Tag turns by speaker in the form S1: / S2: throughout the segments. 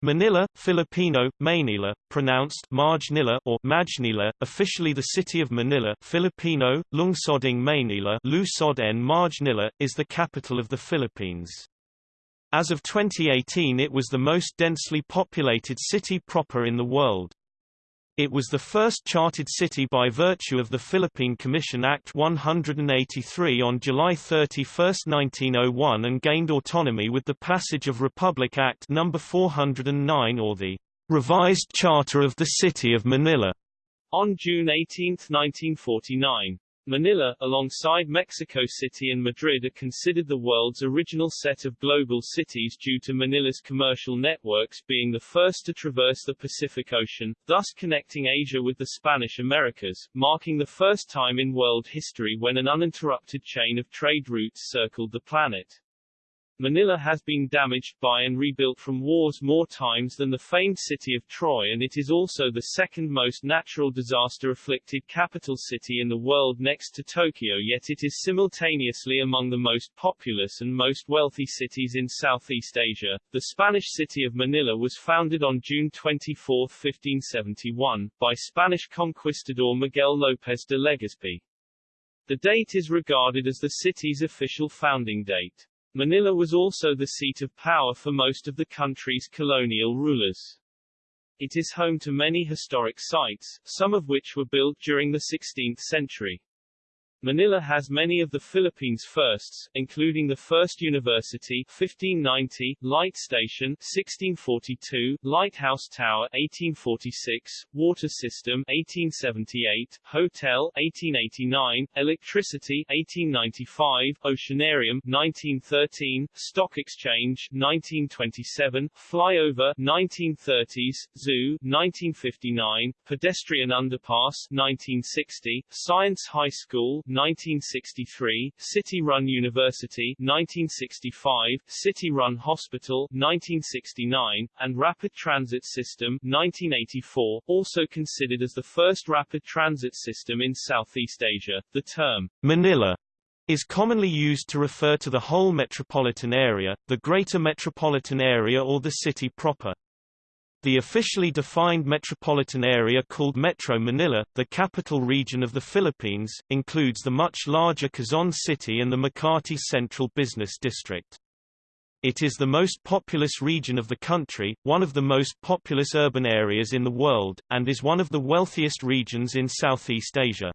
S1: Manila, Filipino, Maynila, pronounced Marjnila or Majnila, officially the city of Manila, Filipino, Lungsoding Maynila, Lusod en Marjnila, is the capital of the Philippines. As of 2018 it was the most densely populated city proper in the world. It was the first chartered city by virtue of the Philippine Commission Act 183 on July 31, 1901 and gained autonomy with the passage of Republic Act No. 409 or the Revised Charter of the City of Manila
S2: on June 18, 1949. Manila, alongside Mexico City and Madrid are considered the world's original set of global cities due to Manila's commercial networks being the first to traverse the Pacific Ocean, thus connecting Asia with the Spanish Americas, marking the first time in world history when an uninterrupted chain of trade routes circled the planet. Manila has been damaged by and rebuilt from wars more times than the famed city of Troy and it is also the second most natural disaster-afflicted capital city in the world next to Tokyo yet it is simultaneously among the most populous and most wealthy cities in Southeast Asia. The Spanish city of Manila was founded on June 24, 1571, by Spanish conquistador Miguel López de Legazpi. The date is regarded as the city's official founding date. Manila was also the seat of power for most of the country's colonial rulers. It is home to many historic sites, some of which were built during the 16th century. Manila has many of the Philippines' firsts, including the first university 1590, light station 1642, lighthouse tower 1846, water system 1878, hotel 1889, electricity 1895, oceanarium 1913, stock exchange 1927, flyover 1930s, zoo 1959, pedestrian underpass 1960, science high school 1963, City Run University 1965, City Run Hospital 1969, and Rapid Transit System 1984, also considered as the first rapid transit system in Southeast Asia. The term
S1: Manila is commonly used to refer to the whole metropolitan area, the greater metropolitan area or the city proper. The officially defined metropolitan area called Metro Manila, the capital region of the Philippines, includes the much larger Quezon City and the Makati Central Business District. It is the most populous region of the country, one of the most populous urban areas in the world, and is one of the wealthiest regions in Southeast Asia.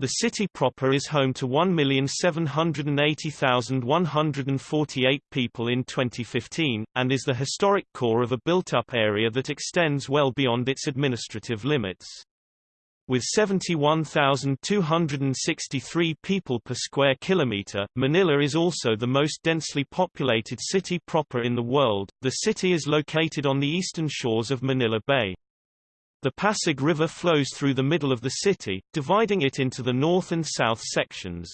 S1: The city proper is home to 1,780,148 people in 2015, and is the historic core of a built-up area that extends well beyond its administrative limits. With 71,263 people per square kilometer, Manila is also the most densely populated city proper in the world. The city is located on the eastern shores of Manila Bay. The Pasig River flows through the middle of the city, dividing it into the north and south sections.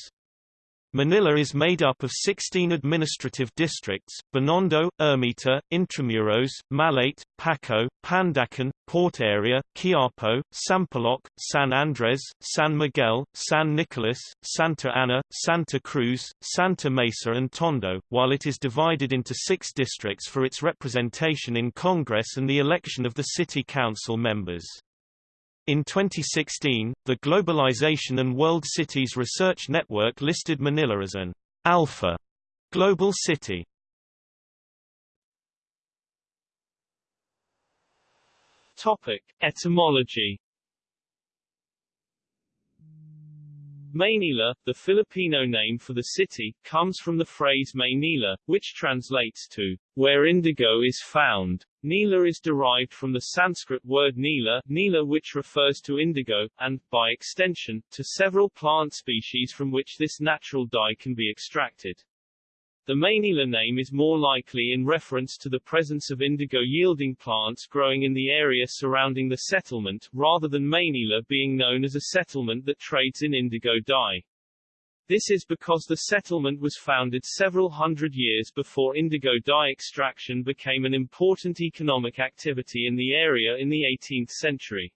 S1: Manila is made up of 16 administrative districts, Binondo, Ermita, Intramuros, Malate, Paco, Pandacan, Port Area, Quiapo, Sampaloc, San Andres, San Miguel, San Nicolas, Santa Ana, Santa Cruz, Santa Mesa and Tondo, while it is divided into six districts for its representation in Congress and the election of the city council members. In 2016, the Globalization and World Cities Research Network listed Manila as an alpha global city.
S2: Topic: Etymology Maynila, the Filipino name for the city, comes from the phrase Maynila, which translates to, where indigo is found. Nila is derived from the Sanskrit word nila, nila which refers to indigo, and, by extension, to several plant species from which this natural dye can be extracted. The Maynila name is more likely in reference to the presence of indigo-yielding plants growing in the area surrounding the settlement, rather than Maynila being known as a settlement that trades in indigo dye. This is because the settlement was founded several hundred years before indigo dye extraction became an important economic activity in the area in the 18th century.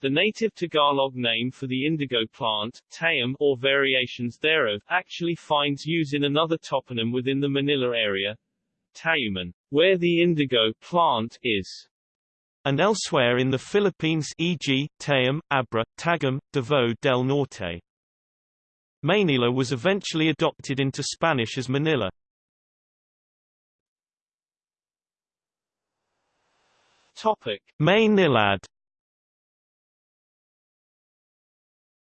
S2: The native Tagalog name for the indigo plant, tayum, or variations thereof, actually finds use in another toponym within the Manila area, Tayuman. where the indigo plant is
S1: and elsewhere in the Philippines e.g., Tayum, Abra, Tagum, Davao del Norte. Manila was eventually adopted into Spanish as Manila.
S2: Topic:
S1: Maynilad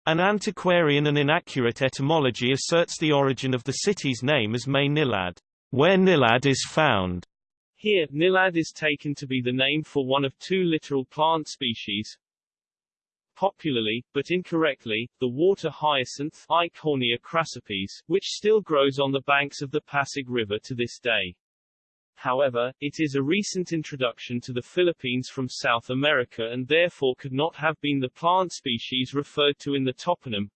S1: An antiquarian and inaccurate etymology asserts the origin of the city's name as Maynilad, where Nilad is found.
S2: Here, Nilad is taken to be the name for one of two literal plant species. Popularly, but incorrectly, the water hyacinth crassipes, which still grows on the banks of the Pasig River to this day. However, it is a recent introduction to the Philippines from South America and therefore could not have been the plant species referred to in the toponym,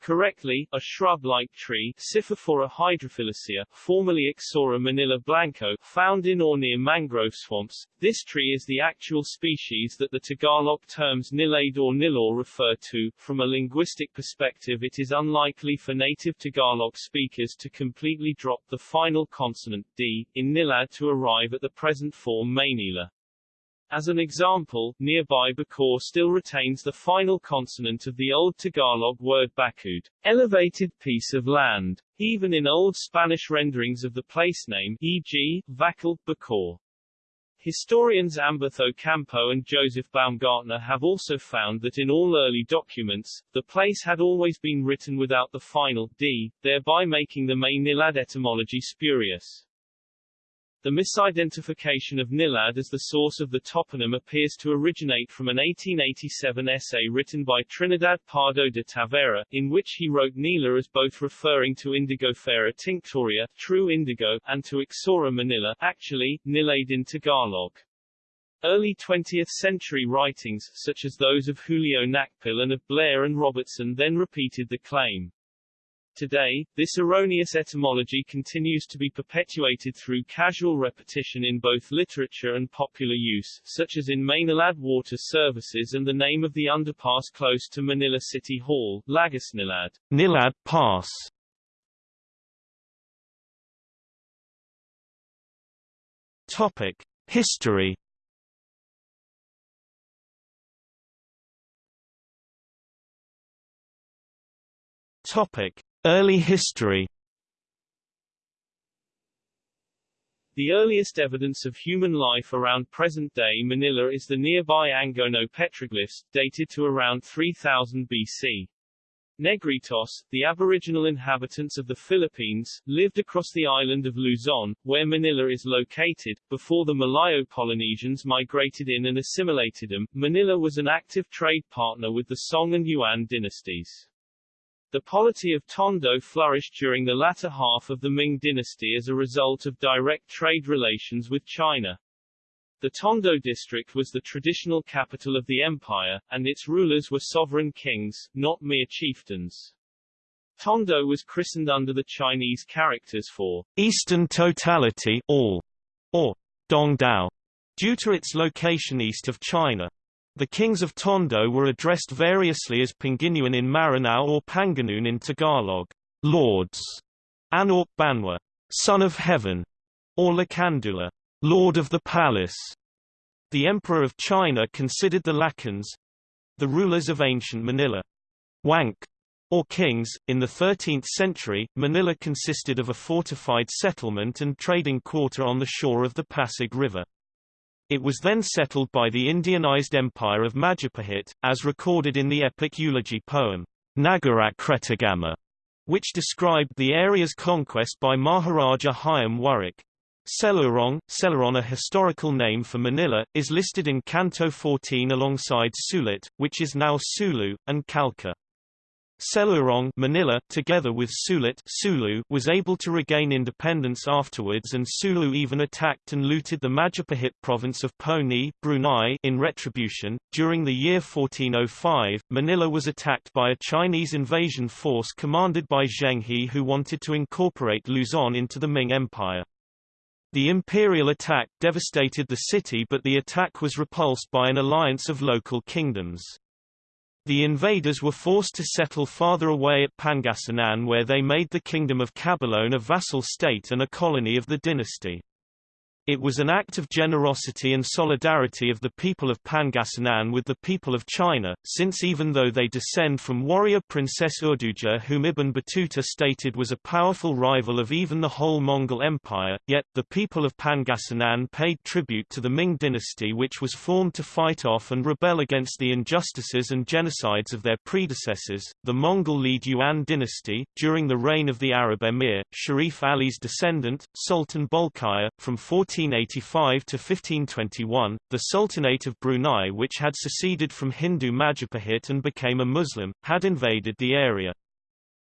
S2: Correctly, a shrub-like tree Scyphophora hydrophilacea, formerly Ixora manila blanco, found in or near mangrove swamps. This tree is the actual species that the Tagalog terms nilade or nilor refer to. From a linguistic perspective it is unlikely for native Tagalog speakers to completely drop the final consonant d in nilad to arrive at the present form Maynila. As an example, nearby Bacoor still retains the final consonant of the Old Tagalog word Bacud, elevated piece of land, even in Old Spanish renderings of the place name, e.g., Vacal, Bacoor. Historians Ambeth Ocampo and Joseph Baumgartner have also found that in all early documents, the place had always been written without the final d, thereby making the Maynilad etymology spurious. The misidentification of Nilad as the source of the toponym appears to originate from an 1887 essay written by Trinidad Pardo de Tavera, in which he wrote Nila as both referring to Indigofera tinctoria, true indigo, and to Ixora manila, actually, Nilade in Tagalog. Early 20th century writings, such as those of Julio Nakpil and of Blair and Robertson then repeated the claim. Today, this erroneous etymology continues to be perpetuated through casual repetition in both literature and popular use, such as in Maynilad Water Services and the name of the underpass close to Manila City Hall, Lagusnilad.
S1: Nilad Pass. Topic: History Topic: Early history
S2: The earliest evidence of human life around present-day Manila is the nearby Angono petroglyphs, dated to around 3000 BC. Negritos, the aboriginal inhabitants of the Philippines, lived across the island of Luzon, where Manila is located, before the Malayo-Polynesians migrated in and assimilated them. Manila was an active trade partner with the Song and Yuan dynasties. The polity of Tondo flourished during the latter half of the Ming dynasty as a result of direct trade relations with China. The Tondo district was the traditional capital of the empire, and its rulers were sovereign kings, not mere chieftains. Tondo was christened under the Chinese characters for
S1: Eastern Totality all, or Dongdao, due to its location east of China. The kings of Tondo were addressed variously as Panginoon in Maranao or Panganoon in Tagalog, lords, Anak Banwa, son of heaven, or Lacandula, lord of the palace. The emperor of China considered the Lacans, the rulers of ancient Manila, Wang, or kings. In the 13th century, Manila consisted of a fortified settlement and trading quarter on the shore of the Pasig River. It was then settled by the Indianized empire of Majapahit, as recorded in the epic eulogy poem, Nagarakretagama, which described the area's conquest by Maharaja Hayam Wuruk. Selurong, Celeron a historical name for Manila, is listed in Canto 14 alongside Sulit, which is now Sulu, and Calca. Selurong Manila, together with Sulit Sulu, was able to regain independence afterwards and Sulu even attacked and looted the Majapahit province of Poni Brunei in retribution. During the year 1405, Manila was attacked by a Chinese invasion force commanded by Zheng He who wanted to incorporate Luzon into the Ming Empire. The imperial attack devastated the city but the attack was repulsed by an alliance of local kingdoms. The invaders were forced to settle farther away at Pangasinan where they made the kingdom of Caboloan a vassal state and a colony of the dynasty. It was an act of generosity and solidarity of the people of Pangasinan with the people of China, since even though they descend from warrior Princess Urduja whom Ibn Battuta stated was a powerful rival of even the whole Mongol Empire, yet, the people of Pangasinan paid tribute to the Ming dynasty which was formed to fight off and rebel against the injustices and genocides of their predecessors, the Mongol-led Yuan dynasty, during the reign of the Arab emir, Sharif Ali's descendant, Sultan Bolkiah, from 14 1585 to 1521, the Sultanate of Brunei which had seceded from Hindu Majapahit and became a Muslim, had invaded the area.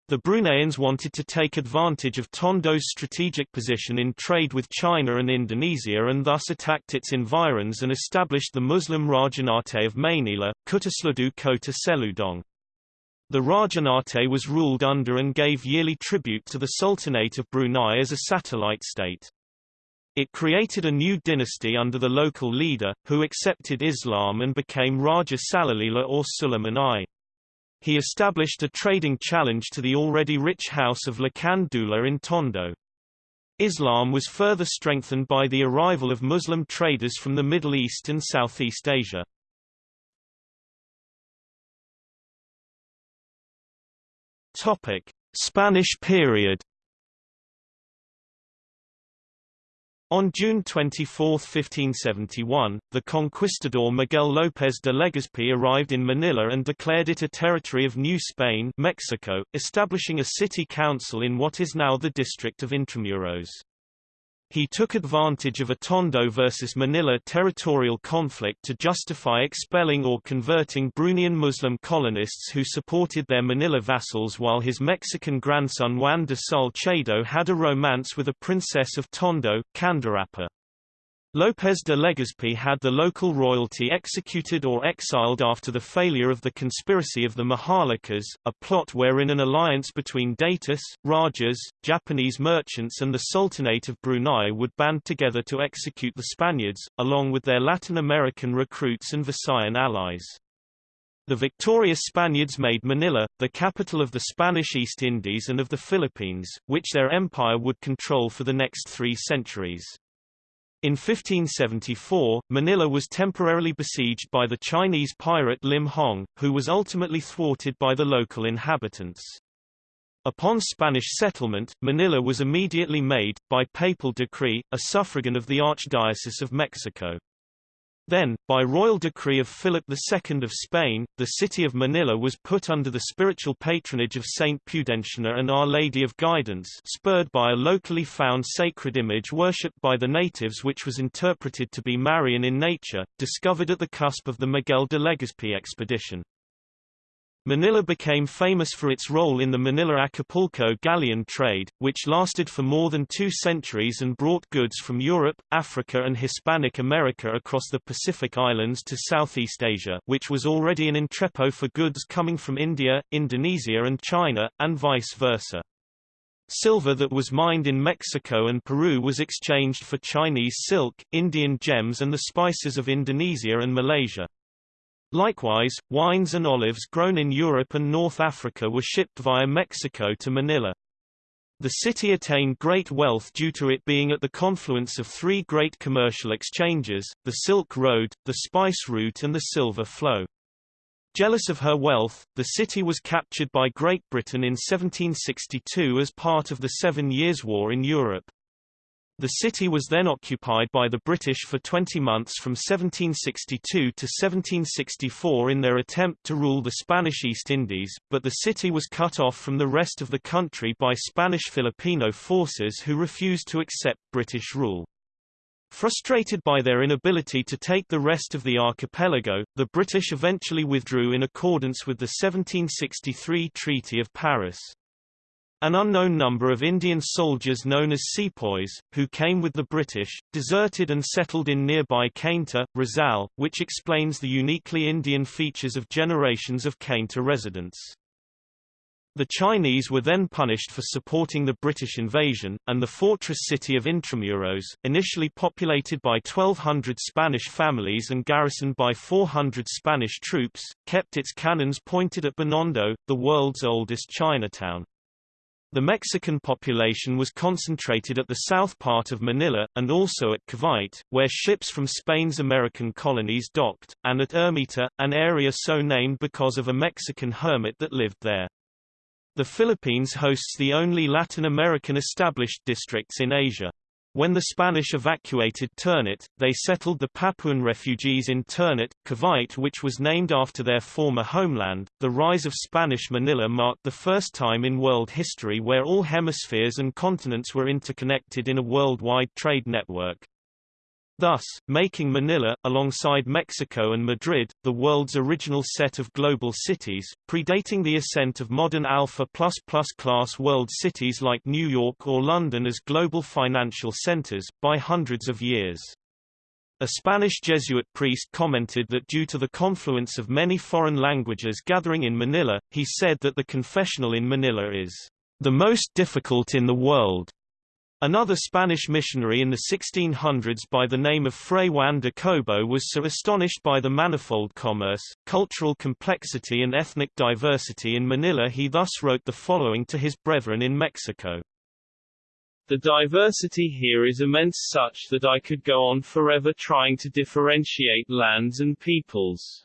S1: The Bruneians wanted to take advantage of Tondo's strategic position in trade with China and Indonesia and thus attacked its environs and established the Muslim Rajanate of Mainila, Kutasludu Kota Seludong. The Rajanate was ruled under and gave yearly tribute to the Sultanate of Brunei as a satellite state. It created a new dynasty under the local leader, who accepted Islam and became Raja Salalila or Suleiman I. He established a trading challenge to the already rich house of Lakandula in Tondo. Islam was further strengthened by the arrival of Muslim traders from the Middle East and Southeast Asia. Topic: Spanish period On June 24, 1571, the conquistador Miguel López de Legazpi arrived in Manila and declared it a territory of New Spain Mexico, establishing a city council in what is now the district of Intramuros. He took advantage of a Tondo versus Manila territorial conflict to justify expelling or converting Bruneian Muslim colonists who supported their Manila vassals while his Mexican grandson Juan de Salcedo had a romance with a princess of Tondo, Candarapa. López de Legazpi had the local royalty executed or exiled after the failure of the conspiracy of the Maharlikas, a plot wherein an alliance between Datus, Rajas, Japanese merchants and the Sultanate of Brunei would band together to execute the Spaniards, along with their Latin American recruits and Visayan allies. The victorious Spaniards made Manila, the capital of the Spanish East Indies and of the Philippines, which their empire would control for the next three centuries. In 1574, Manila was temporarily besieged by the Chinese pirate Limahong, who was ultimately thwarted by the local inhabitants. Upon Spanish settlement, Manila was immediately made, by papal decree, a suffragan of the Archdiocese of Mexico. Then, by royal decree of Philip II of Spain, the city of Manila was put under the spiritual patronage of Saint Pudentiana and Our Lady of Guidance spurred by a locally found sacred image worshipped by the natives which was interpreted to be Marian in nature, discovered at the cusp of the Miguel de Legazpi expedition. Manila became famous for its role in the Manila-Acapulco galleon trade, which lasted for more than two centuries and brought goods from Europe, Africa and Hispanic America across the Pacific Islands to Southeast Asia which was already an entrepot for goods coming from India, Indonesia and China, and vice versa. Silver that was mined in Mexico and Peru was exchanged for Chinese silk, Indian gems and the spices of Indonesia and Malaysia. Likewise, wines and olives grown in Europe and North Africa were shipped via Mexico to Manila. The city attained great wealth due to it being at the confluence of three great commercial exchanges, the Silk Road, the Spice Route and the Silver Flow. Jealous of her wealth, the city was captured by Great Britain in 1762 as part of the Seven Years' War in Europe. The city was then occupied by the British for 20 months from 1762 to 1764 in their attempt to rule the Spanish East Indies, but the city was cut off from the rest of the country by Spanish Filipino forces who refused to accept British rule. Frustrated by their inability to take the rest of the archipelago, the British eventually withdrew in accordance with the 1763 Treaty of Paris. An unknown number of Indian soldiers known as sepoys, who came with the British, deserted and settled in nearby Cainta, Rizal, which explains the uniquely Indian features of generations of Cainta residents. The Chinese were then punished for supporting the British invasion, and the fortress city of Intramuros, initially populated by 1,200 Spanish families and garrisoned by 400 Spanish troops, kept its cannons pointed at Binondo, the world's oldest Chinatown. The Mexican population was concentrated at the south part of Manila, and also at Cavite, where ships from Spain's American colonies docked, and at Ermita, an area so named because of a Mexican hermit that lived there. The Philippines hosts the only Latin American established districts in Asia. When the Spanish evacuated Ternate, they settled the Papuan refugees in Ternate, Cavite which was named after their former homeland. The rise of Spanish Manila marked the first time in world history where all hemispheres and continents were interconnected in a worldwide trade network. Thus, making Manila, alongside Mexico and Madrid, the world's original set of global cities, predating the ascent of modern alpha++ class world cities like New York or London as global financial centers, by hundreds of years. A Spanish Jesuit priest commented that due to the confluence of many foreign languages gathering in Manila, he said that the confessional in Manila is the most difficult in the world. Another Spanish missionary in the 1600s by the name of Fray Juan de Cobo was so astonished by the manifold commerce, cultural complexity and ethnic diversity in Manila he thus wrote the following to his brethren in Mexico.
S2: The diversity here is immense such that I could go on forever trying to differentiate lands and peoples.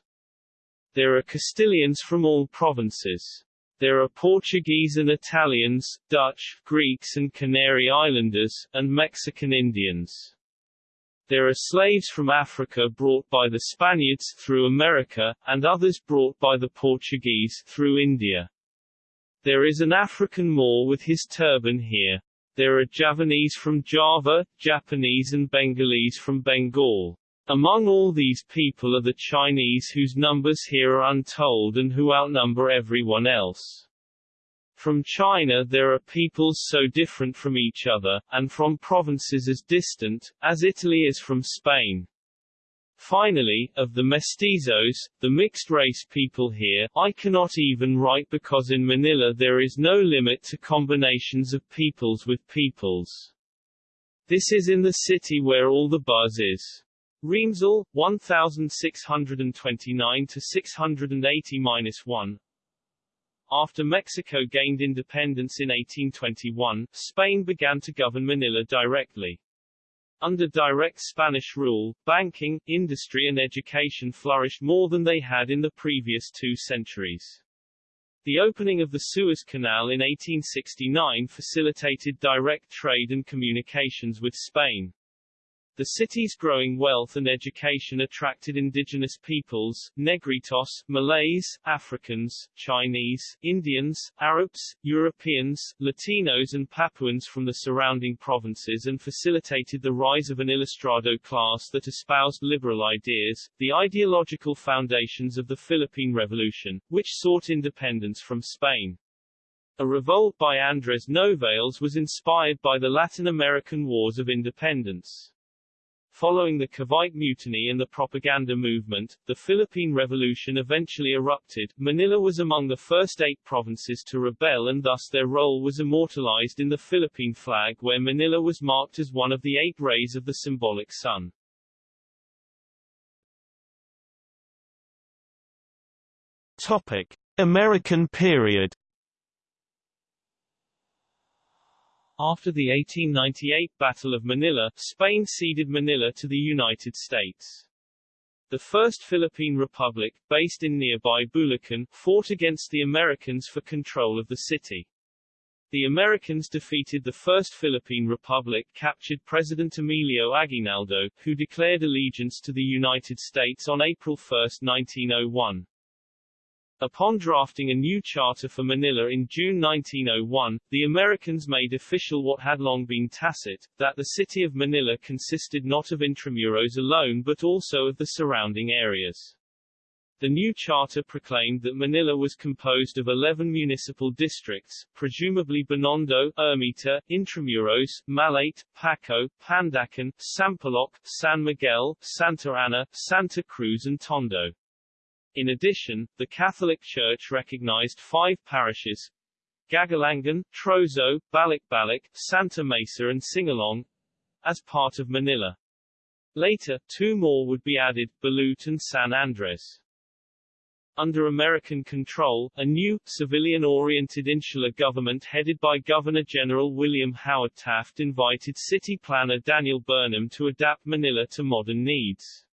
S2: There are Castilians from all provinces. There are Portuguese and Italians, Dutch, Greeks and Canary Islanders, and Mexican Indians. There are slaves from Africa brought by the Spaniards through America, and others brought by the Portuguese through India. There is an African Moor with his turban here. There are Javanese from Java, Japanese and Bengalese from Bengal. Among all these people are the Chinese whose numbers here are untold and who outnumber everyone else. From China there are peoples so different from each other, and from provinces as distant, as Italy is from Spain. Finally, of the mestizos, the mixed-race people here, I cannot even write because in Manila there is no limit to combinations of peoples with peoples. This is in the city where all the buzz is. Remesal, 1629 to 680-1. After Mexico gained independence in 1821, Spain began to govern Manila directly. Under direct Spanish rule, banking, industry and education flourished more than they had in the previous two centuries. The opening of the Suez Canal in 1869 facilitated direct trade and communications with Spain. The city's growing wealth and education attracted indigenous peoples, Negritos, Malays, Africans, Chinese, Indians, Arabs, Europeans, Latinos and Papuans from the surrounding provinces and facilitated the rise of an ilustrado class that espoused liberal ideas, the ideological foundations of the Philippine Revolution, which sought independence from Spain. A revolt by Andres Novales was inspired by the Latin American Wars of Independence. Following the Cavite Mutiny and the propaganda movement, the Philippine Revolution eventually erupted. Manila was among the first eight provinces to rebel and thus their role was immortalized in the Philippine flag where Manila was marked as one of the eight rays of the symbolic sun.
S1: Topic: American period
S2: After the 1898 Battle of Manila, Spain ceded Manila to the United States. The First Philippine Republic, based in nearby Bulacan, fought against the Americans for control of the city. The Americans defeated the First Philippine Republic captured President Emilio Aguinaldo, who declared allegiance to the United States on April 1, 1901. Upon drafting a new charter for Manila in June 1901, the Americans made official what had long been tacit, that the city of Manila consisted not of Intramuros alone but also of the surrounding areas. The new charter proclaimed that Manila was composed of 11 municipal districts, presumably Binondo, Ermita, Intramuros, Malate, Paco, Pandacan, Sampaloc, San Miguel, Santa Ana, Santa Cruz and Tondo. In addition, the Catholic Church recognized five parishes Gagalangin, Trozo, Balikbalik, Santa Mesa and Singalong as part of Manila. Later, two more would be added, Balut and San Andres. under American control, a new, civilian-oriented insular government headed by Governor-General William Howard Taft invited city planner Daniel Burnham to adapt Manila to modern needs.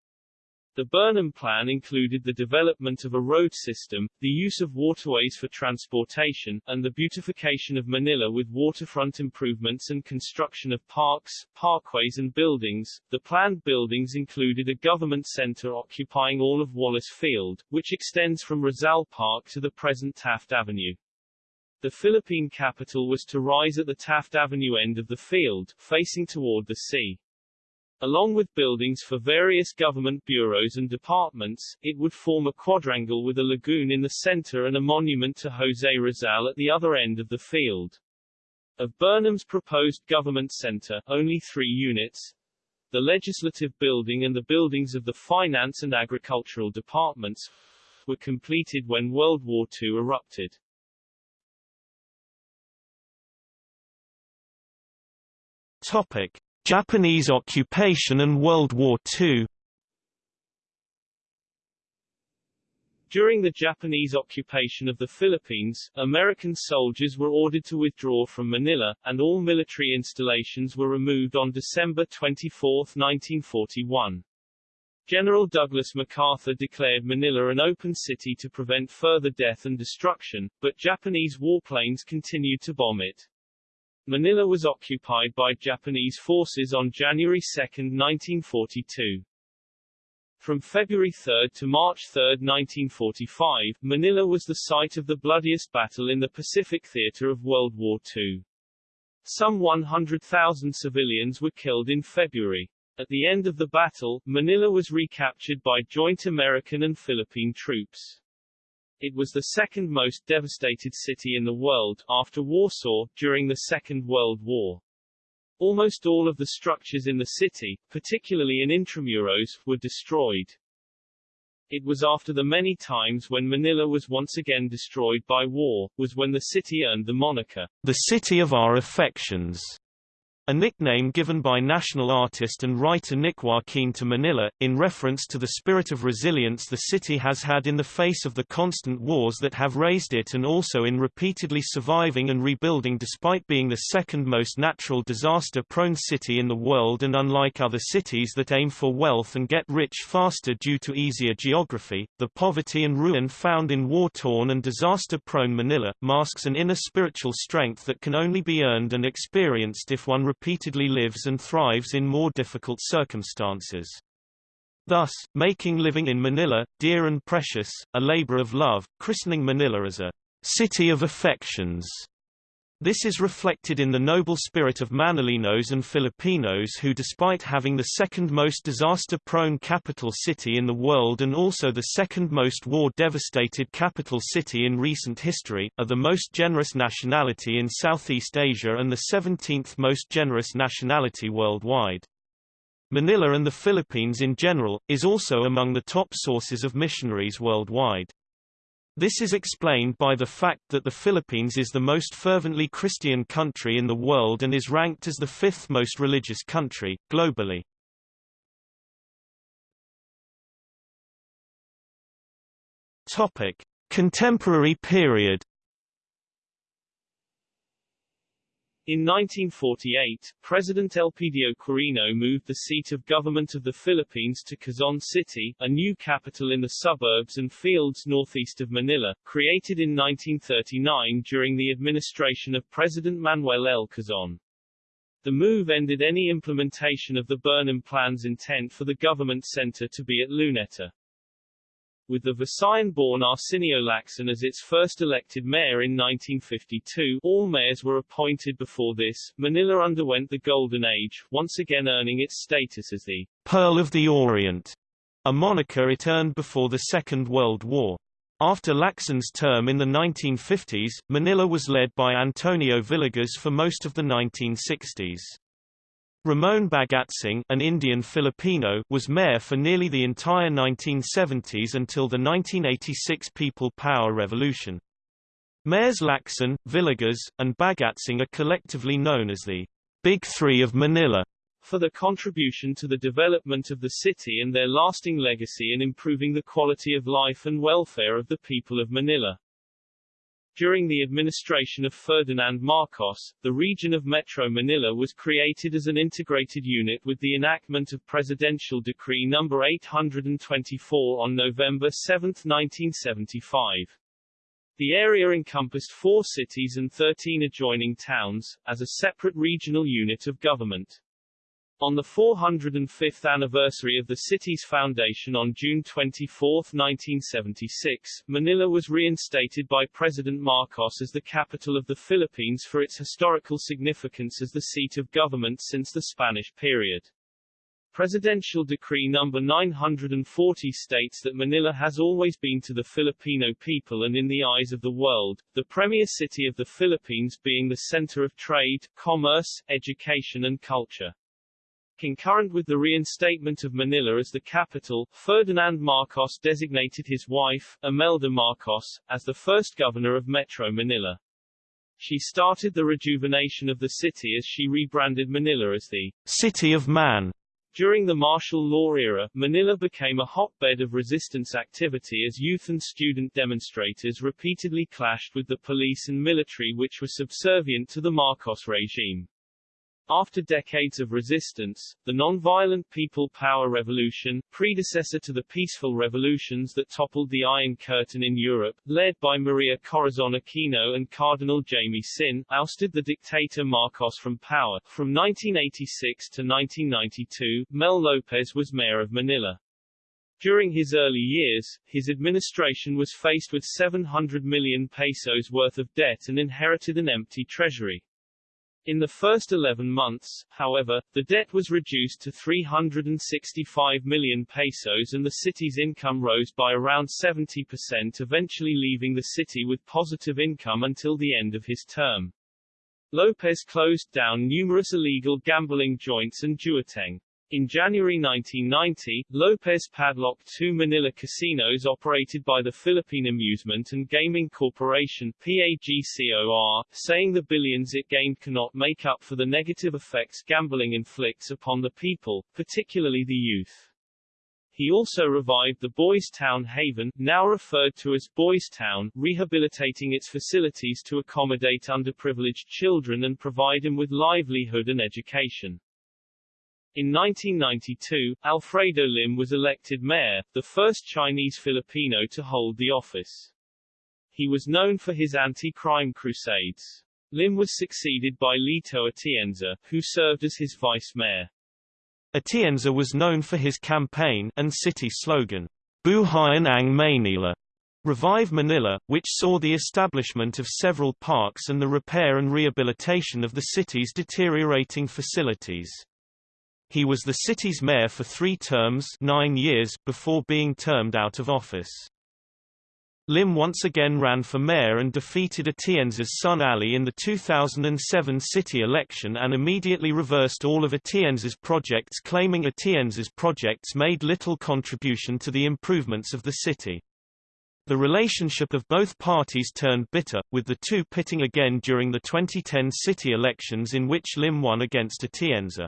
S2: The Burnham Plan included the development of a road system, the use of waterways for transportation, and the beautification of Manila with waterfront improvements and construction of parks, parkways and buildings. The planned buildings included a government center occupying all of Wallace Field, which extends from Rizal Park to the present Taft Avenue. The Philippine capital was to rise at the Taft Avenue end of the field, facing toward the sea. Along with buildings for various government bureaus and departments, it would form a quadrangle with a lagoon in the center and a monument to José Rizal at the other end of the field. Of Burnham's proposed government center, only three units, the legislative building and the buildings of the finance and agricultural departments, were completed when World War II erupted.
S1: Topic. Japanese occupation and World War II
S2: During the Japanese occupation of the Philippines, American soldiers were ordered to withdraw from Manila, and all military installations were removed on December 24, 1941. General Douglas MacArthur declared Manila an open city to prevent further death and destruction, but Japanese warplanes continued to bomb it. Manila was occupied by Japanese forces on January 2, 1942. From February 3 to March 3, 1945, Manila was the site of the bloodiest battle in the Pacific theater of World War II. Some 100,000 civilians were killed in February. At the end of the battle, Manila was recaptured by joint American and Philippine troops. It was the second most devastated city in the world, after Warsaw, during the Second World War. Almost all of the structures in the city, particularly in Intramuros, were destroyed. It was after the many times when Manila was once again destroyed by war, was when the city earned the moniker,
S1: the city of our affections. A nickname given by national artist and writer Nick Joaquin to Manila, in reference to the spirit of resilience the city has had in the face of the constant wars that have razed it and also in repeatedly surviving and rebuilding despite being the second most natural disaster-prone city in the world and unlike other cities that aim for wealth and get rich faster due to easier geography, the poverty and ruin found in war-torn and disaster-prone Manila, masks an inner spiritual strength that can only be earned and experienced if one repeatedly lives and thrives in more difficult circumstances. Thus, making living in Manila, dear and precious, a labor of love, christening Manila as a city of affections, this is reflected in the noble spirit of Manileños and Filipinos who despite having the second most disaster-prone capital city in the world and also the second most war-devastated capital city in recent history, are the most generous nationality in Southeast Asia and the 17th most generous nationality worldwide. Manila and the Philippines in general, is also among the top sources of missionaries worldwide. This is explained by the fact that the Philippines is the most fervently Christian country in the world and is ranked as the fifth most religious country, globally. Contemporary period
S2: In 1948, President Elpidio Quirino moved the seat of government of the Philippines to Quezon City, a new capital in the suburbs and fields northeast of Manila, created in 1939 during the administration of President Manuel L. Quezon. The move ended any implementation of the Burnham Plan's intent for the government center to be at Luneta with the Visayan-born Arsenio Lacson as its first elected mayor in 1952 all mayors were appointed before this. Manila underwent the Golden Age, once again earning its status as the
S1: Pearl of the Orient, a moniker it earned before the Second World War. After Lacson's term in the 1950s, Manila was led by Antonio Villegas for most of the 1960s. Ramon Bagatsing an Indian Filipino was mayor for nearly the entire 1970s until the 1986 People Power Revolution. Mayors Lacson, Villegas, and Bagatsing are collectively known as the Big Three of Manila.
S2: for their contribution to the development of the city and their lasting legacy in improving the quality of life and welfare of the people of Manila. During the administration of Ferdinand Marcos, the region of Metro Manila was created as an integrated unit with the enactment of Presidential Decree No. 824 on November 7, 1975. The area encompassed four cities and 13 adjoining towns, as a separate regional unit of government. On the 405th anniversary of the city's foundation on June 24, 1976, Manila was reinstated by President Marcos as the capital of the Philippines for its historical significance as the seat of government since the Spanish period. Presidential Decree No. 940 states that Manila has always been to the Filipino people and in the eyes of the world, the premier city of the Philippines being the center of trade, commerce, education and culture. Concurrent with the reinstatement of Manila as the capital, Ferdinand Marcos designated his wife, Imelda Marcos, as the first governor of Metro Manila. She started the rejuvenation of the city as she rebranded Manila as the
S1: City of Man.
S2: During the martial law era, Manila became a hotbed of resistance activity as youth and student demonstrators repeatedly clashed with the police and military which were subservient to the Marcos regime. After decades of resistance, the non-violent People Power Revolution, predecessor to the peaceful revolutions that toppled the Iron Curtain in Europe, led by Maria Corazon Aquino and Cardinal Jaime Sin, ousted the dictator Marcos from power. From 1986 to 1992, Mel Lopez was mayor of Manila. During his early years, his administration was faced with 700 million pesos worth of debt and inherited an empty treasury. In the first 11 months, however, the debt was reduced to 365 million pesos and the city's income rose by around 70% eventually leaving the city with positive income until the end of his term. Lopez closed down numerous illegal gambling joints and jueteng. In January 1990, Lopez padlocked two Manila casinos operated by the Philippine Amusement and Gaming Corporation PAGCOR, saying the billions it gained cannot make up for the negative effects gambling inflicts upon the people, particularly the youth. He also revived the Boys Town Haven, now referred to as Boys Town, rehabilitating its facilities to accommodate underprivileged children and provide them with livelihood and education. In 1992, Alfredo Lim was elected mayor, the first Chinese Filipino to hold the office. He was known for his anti-crime crusades. Lim was succeeded by Lito Atienza, who served as his vice mayor.
S1: Atienza was known for his campaign and city slogan, Buhayan ang Maynila, Revive Manila, which saw the establishment of several parks and the repair and rehabilitation of the city's deteriorating facilities. He was the city's mayor for three terms nine years before being termed out of office. Lim once again ran for mayor and defeated Atienza's son Ali in the 2007 city election and immediately reversed all of Atienza's projects claiming Atienza's projects made little contribution to the improvements of the city. The relationship of both parties turned bitter, with the two pitting again during the 2010 city elections in which Lim won against Atienza.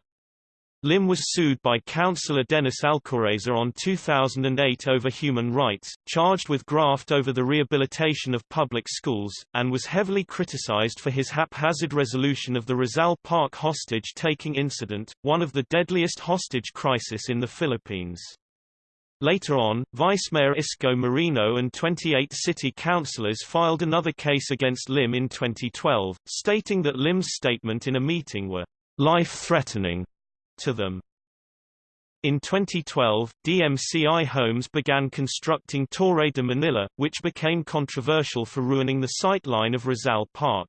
S1: Lim was sued by Councillor Dennis Alcoreza on 2008 over human rights, charged with graft over the rehabilitation of public schools, and was heavily criticized for his haphazard resolution of the Rizal Park hostage-taking incident, one of the deadliest hostage crisis in the Philippines. Later on, Vice Mayor Isko Moreno and 28 city councillors filed another case against Lim in 2012, stating that Lim's statement in a meeting were life-threatening to them. In 2012, DMCI Homes began constructing Torre de Manila, which became controversial for ruining the sightline of Rizal Park.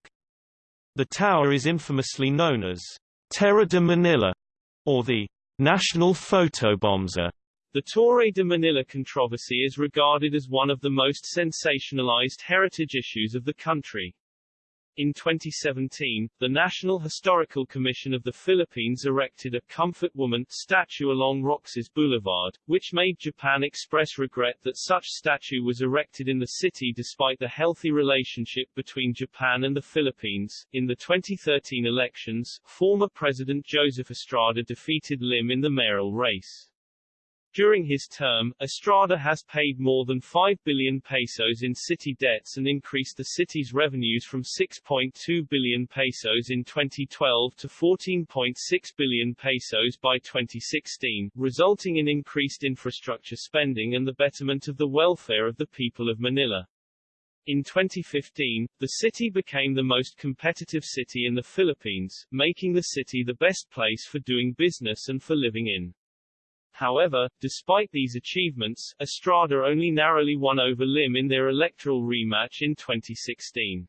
S1: The tower is infamously known as Terror de Manila, or the National Photobomber.
S2: The Torre de Manila controversy is regarded as one of the most sensationalized heritage issues of the country. In 2017, the National Historical Commission of the Philippines erected a Comfort Woman statue along Roxas Boulevard, which made Japan express regret that such statue was erected in the city despite the healthy relationship between Japan and the Philippines. In the 2013 elections, former President Joseph Estrada defeated Lim in the mayoral race. During his term, Estrada has paid more than 5 billion pesos in city debts and increased the city's revenues from 6.2 billion pesos in 2012 to 14.6 billion pesos by 2016, resulting in increased infrastructure spending and the betterment of the welfare of the people of Manila. In 2015, the city became the most competitive city in the Philippines, making the city the best place for doing business and for living in. However, despite these achievements, Estrada only narrowly won over Lim in their electoral rematch in 2016.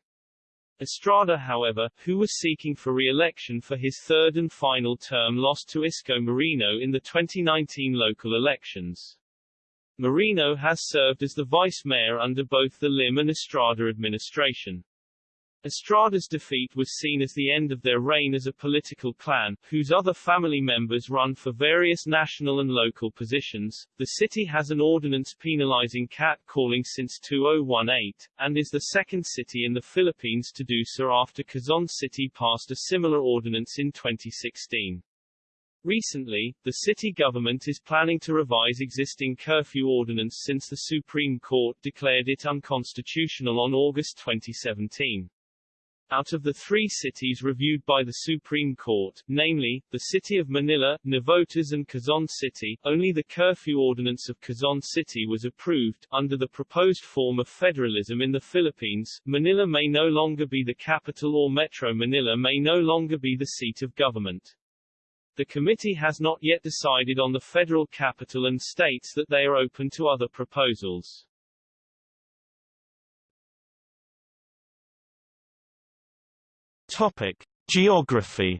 S2: Estrada however, who was seeking for re-election for his third and final term lost to Isko Moreno in the 2019 local elections. Moreno has served as the vice mayor under both the Lim and Estrada administration. Estrada's defeat was seen as the end of their reign as a political clan, whose other family members run for various national and local positions. The city has an ordinance penalizing catcalling since 2018, and is the second city in the Philippines to do so after Quezon City passed a similar ordinance in 2016. Recently, the city government is planning to revise existing curfew ordinance since the Supreme Court declared it unconstitutional on August 2017. Out of the three cities reviewed by the Supreme Court, namely, the city of Manila, Navotas and Quezon City, only the curfew ordinance of Quezon City was approved. Under the proposed form of federalism in the Philippines, Manila may no longer be the capital or Metro Manila may no longer be the seat of government. The committee has not yet decided on the federal capital and states that they are open to other proposals.
S1: Topic: Geography.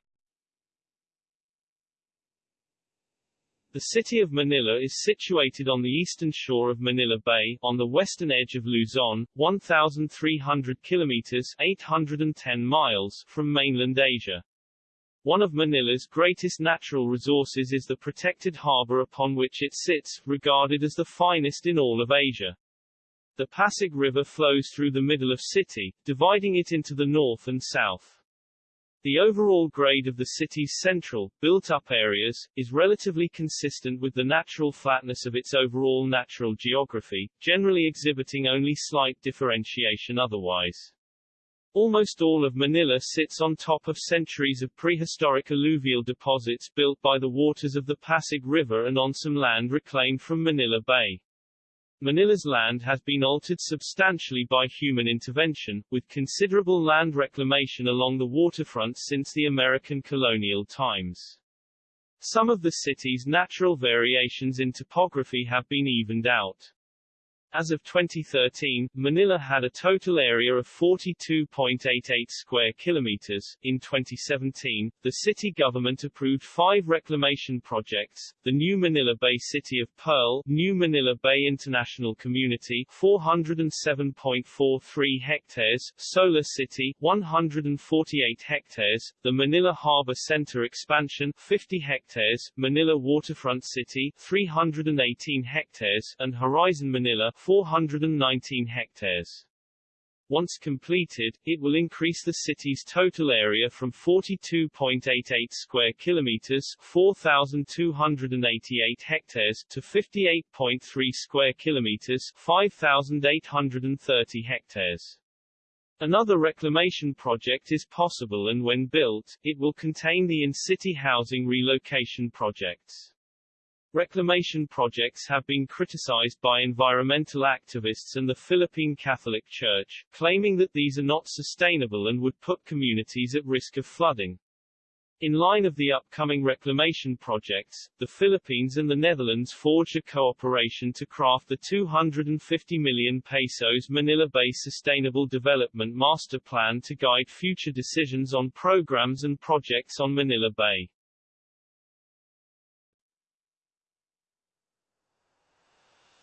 S2: The city of Manila is situated on the eastern shore of Manila Bay, on the western edge of Luzon, 1,300 kilometers 810 miles from mainland Asia. One of Manila's greatest natural resources is the protected harbor upon which it sits, regarded as the finest in all of Asia. The Pasig River flows through the middle of city, dividing it into the north and south. The overall grade of the city's central, built-up areas, is relatively consistent with the natural flatness of its overall natural geography, generally exhibiting only slight differentiation otherwise. Almost all of Manila sits on top of centuries of prehistoric alluvial deposits built by the waters of the Pasig River and on some land reclaimed from Manila Bay. Manila's land has been altered substantially by human intervention, with considerable land reclamation along the waterfront since the American colonial times. Some of the city's natural variations in topography have been evened out. As of 2013, Manila had a total area of 42.88 square kilometers. In 2017, the city government approved five reclamation projects: the New Manila Bay City of Pearl, New Manila Bay International Community, 407.43 hectares, Solar City, 148 hectares, the Manila Harbor Center expansion, 50 hectares, Manila Waterfront City, 318 hectares, and Horizon Manila, 419 hectares. Once completed, it will increase the city's total area from 42.88 square kilometers, 4288 hectares to 58.3 square kilometers, 5830 hectares. Another reclamation project is possible and when built, it will contain the in-city housing relocation projects. Reclamation projects have been criticized by environmental activists and the Philippine Catholic Church, claiming that these are not sustainable and would put communities at risk of flooding. In line of the upcoming reclamation projects, the Philippines and the Netherlands forged a cooperation to craft the 250 million pesos Manila Bay Sustainable Development Master Plan to guide future decisions on programs and projects on Manila Bay.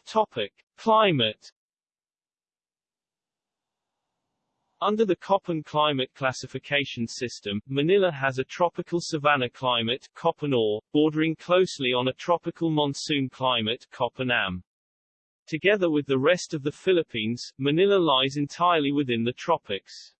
S2: Topic: Climate Under the Köppen climate classification system, Manila has a tropical savanna climate Köppen or, bordering closely on a tropical monsoon climate Köppen-Am. Together with the rest of the Philippines, Manila lies entirely within the tropics.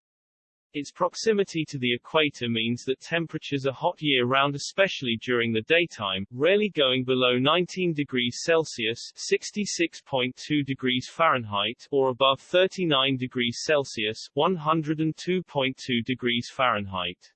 S2: Its proximity to the equator means that temperatures are hot year-round especially during the daytime, rarely going below 19 degrees Celsius 66.2 degrees Fahrenheit or above 39 degrees Celsius 102.2 degrees Fahrenheit.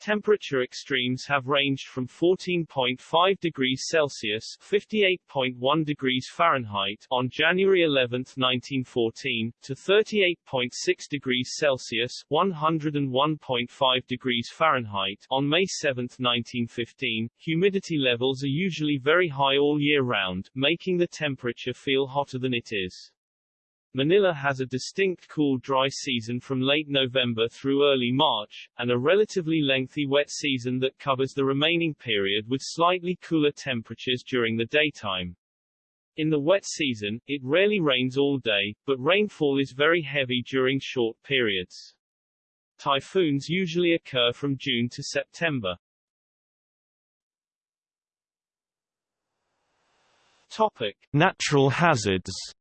S2: Temperature extremes have ranged from 14.5 degrees Celsius (58.1 degrees Fahrenheit) on January 11, 1914, to 38.6 degrees Celsius (101.5 degrees Fahrenheit) on May 7, 1915. Humidity levels are usually very high all year round, making the temperature feel hotter than it is. Manila has a distinct cool dry season from late November through early March, and a relatively lengthy wet season that covers the remaining period with slightly cooler temperatures during the daytime. In the wet season, it rarely rains all day, but rainfall is very heavy during short periods. Typhoons usually occur from June to September. Topic.
S1: Natural hazards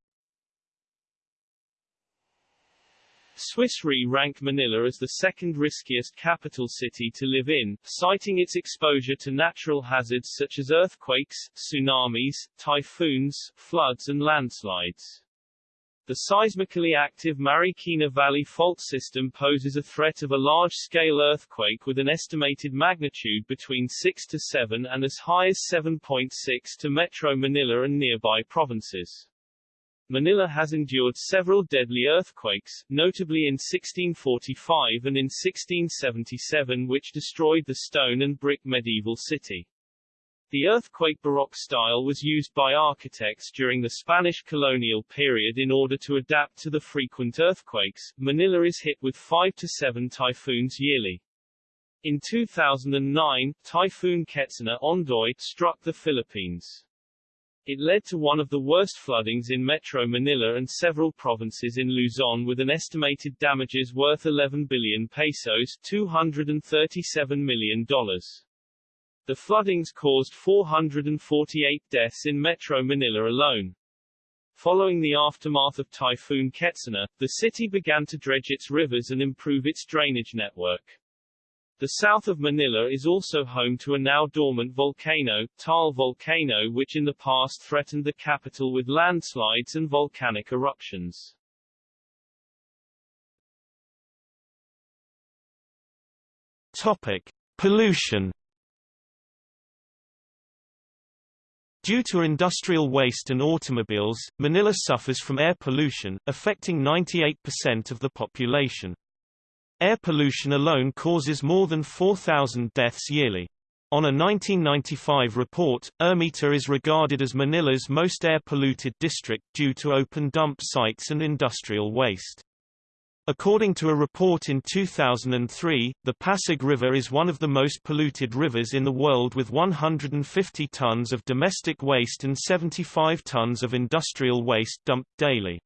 S2: Swiss Re rank Manila as the second riskiest capital city to live in, citing its exposure to natural hazards such as earthquakes, tsunamis, typhoons, floods and landslides. The seismically active Marikina Valley fault system poses a threat of a large-scale earthquake with an estimated magnitude between 6 to 7 and as high as 7.6 to Metro Manila and nearby provinces. Manila has endured several deadly earthquakes, notably in 1645 and in 1677 which destroyed the stone and brick medieval city. The earthquake Baroque style was used by architects during the Spanish colonial period in order to adapt to the frequent earthquakes. Manila is hit with 5 to 7 typhoons yearly. In 2009, Typhoon Ketsana Ondoy struck the Philippines. It led to one of the worst floodings in Metro Manila and several provinces in Luzon with an estimated damages worth 11 billion pesos $237 million. The floodings caused 448 deaths in Metro Manila alone. Following the aftermath of Typhoon Ketsana, the city began to dredge its rivers and improve its drainage network. The south of Manila is also home to a now dormant volcano, Taal Volcano which in the past threatened the capital with landslides and volcanic eruptions.
S1: Topic. Pollution Due to industrial waste and automobiles, Manila suffers from air pollution, affecting 98% of the population. Air pollution alone causes more than 4,000 deaths yearly. On a 1995 report, Ermita is regarded as Manila's most air-polluted district due to open dump sites and industrial waste. According to a report in 2003, the Pasig River is one of the most polluted rivers in the world with 150 tons of domestic waste and 75 tons of industrial waste dumped daily.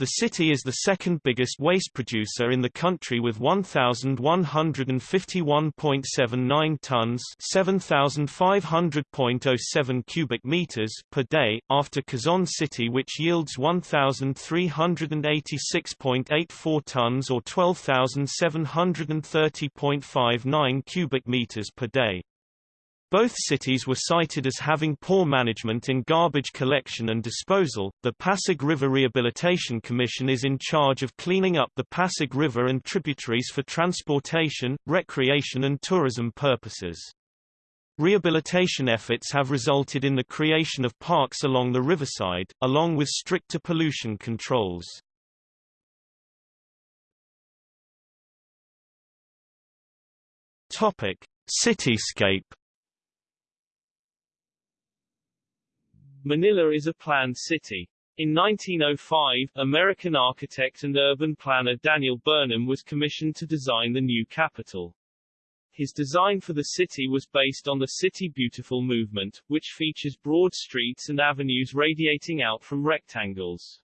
S1: The city is the second biggest waste producer in the country with 1,151.79 tons 7,500.07 cubic meters per day, after Quezon City which yields 1,386.84 tons or 12,730.59 cubic meters per day. Both cities were cited as having poor management in garbage collection and disposal. The Pasig River Rehabilitation Commission is in charge of cleaning up the Pasig River and tributaries for transportation, recreation, and tourism purposes. Rehabilitation efforts have resulted in the creation of parks along the riverside, along with stricter pollution controls. Topic: Cityscape
S2: Manila is a planned city. In 1905, American architect and urban planner Daniel Burnham was commissioned to design the new capital. His design for the city was based on the City Beautiful movement, which features broad streets and avenues radiating out from rectangles.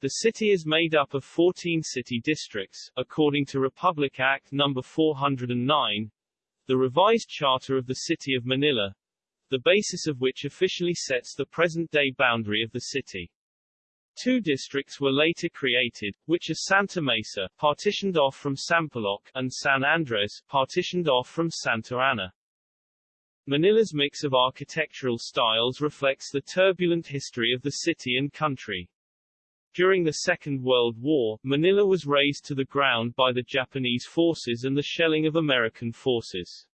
S2: The city is made up of 14 city districts, according to Republic Act No. 409, the revised charter of the City of Manila, the basis of which officially sets the present-day boundary of the city. Two districts were later created, which are Santa Mesa, partitioned off from Sampaloc, and San Andres, partitioned off from Santa Ana. Manila's mix of architectural styles reflects the turbulent history of the city and country. During the Second World War, Manila was razed to the ground by the Japanese forces and the shelling of American forces.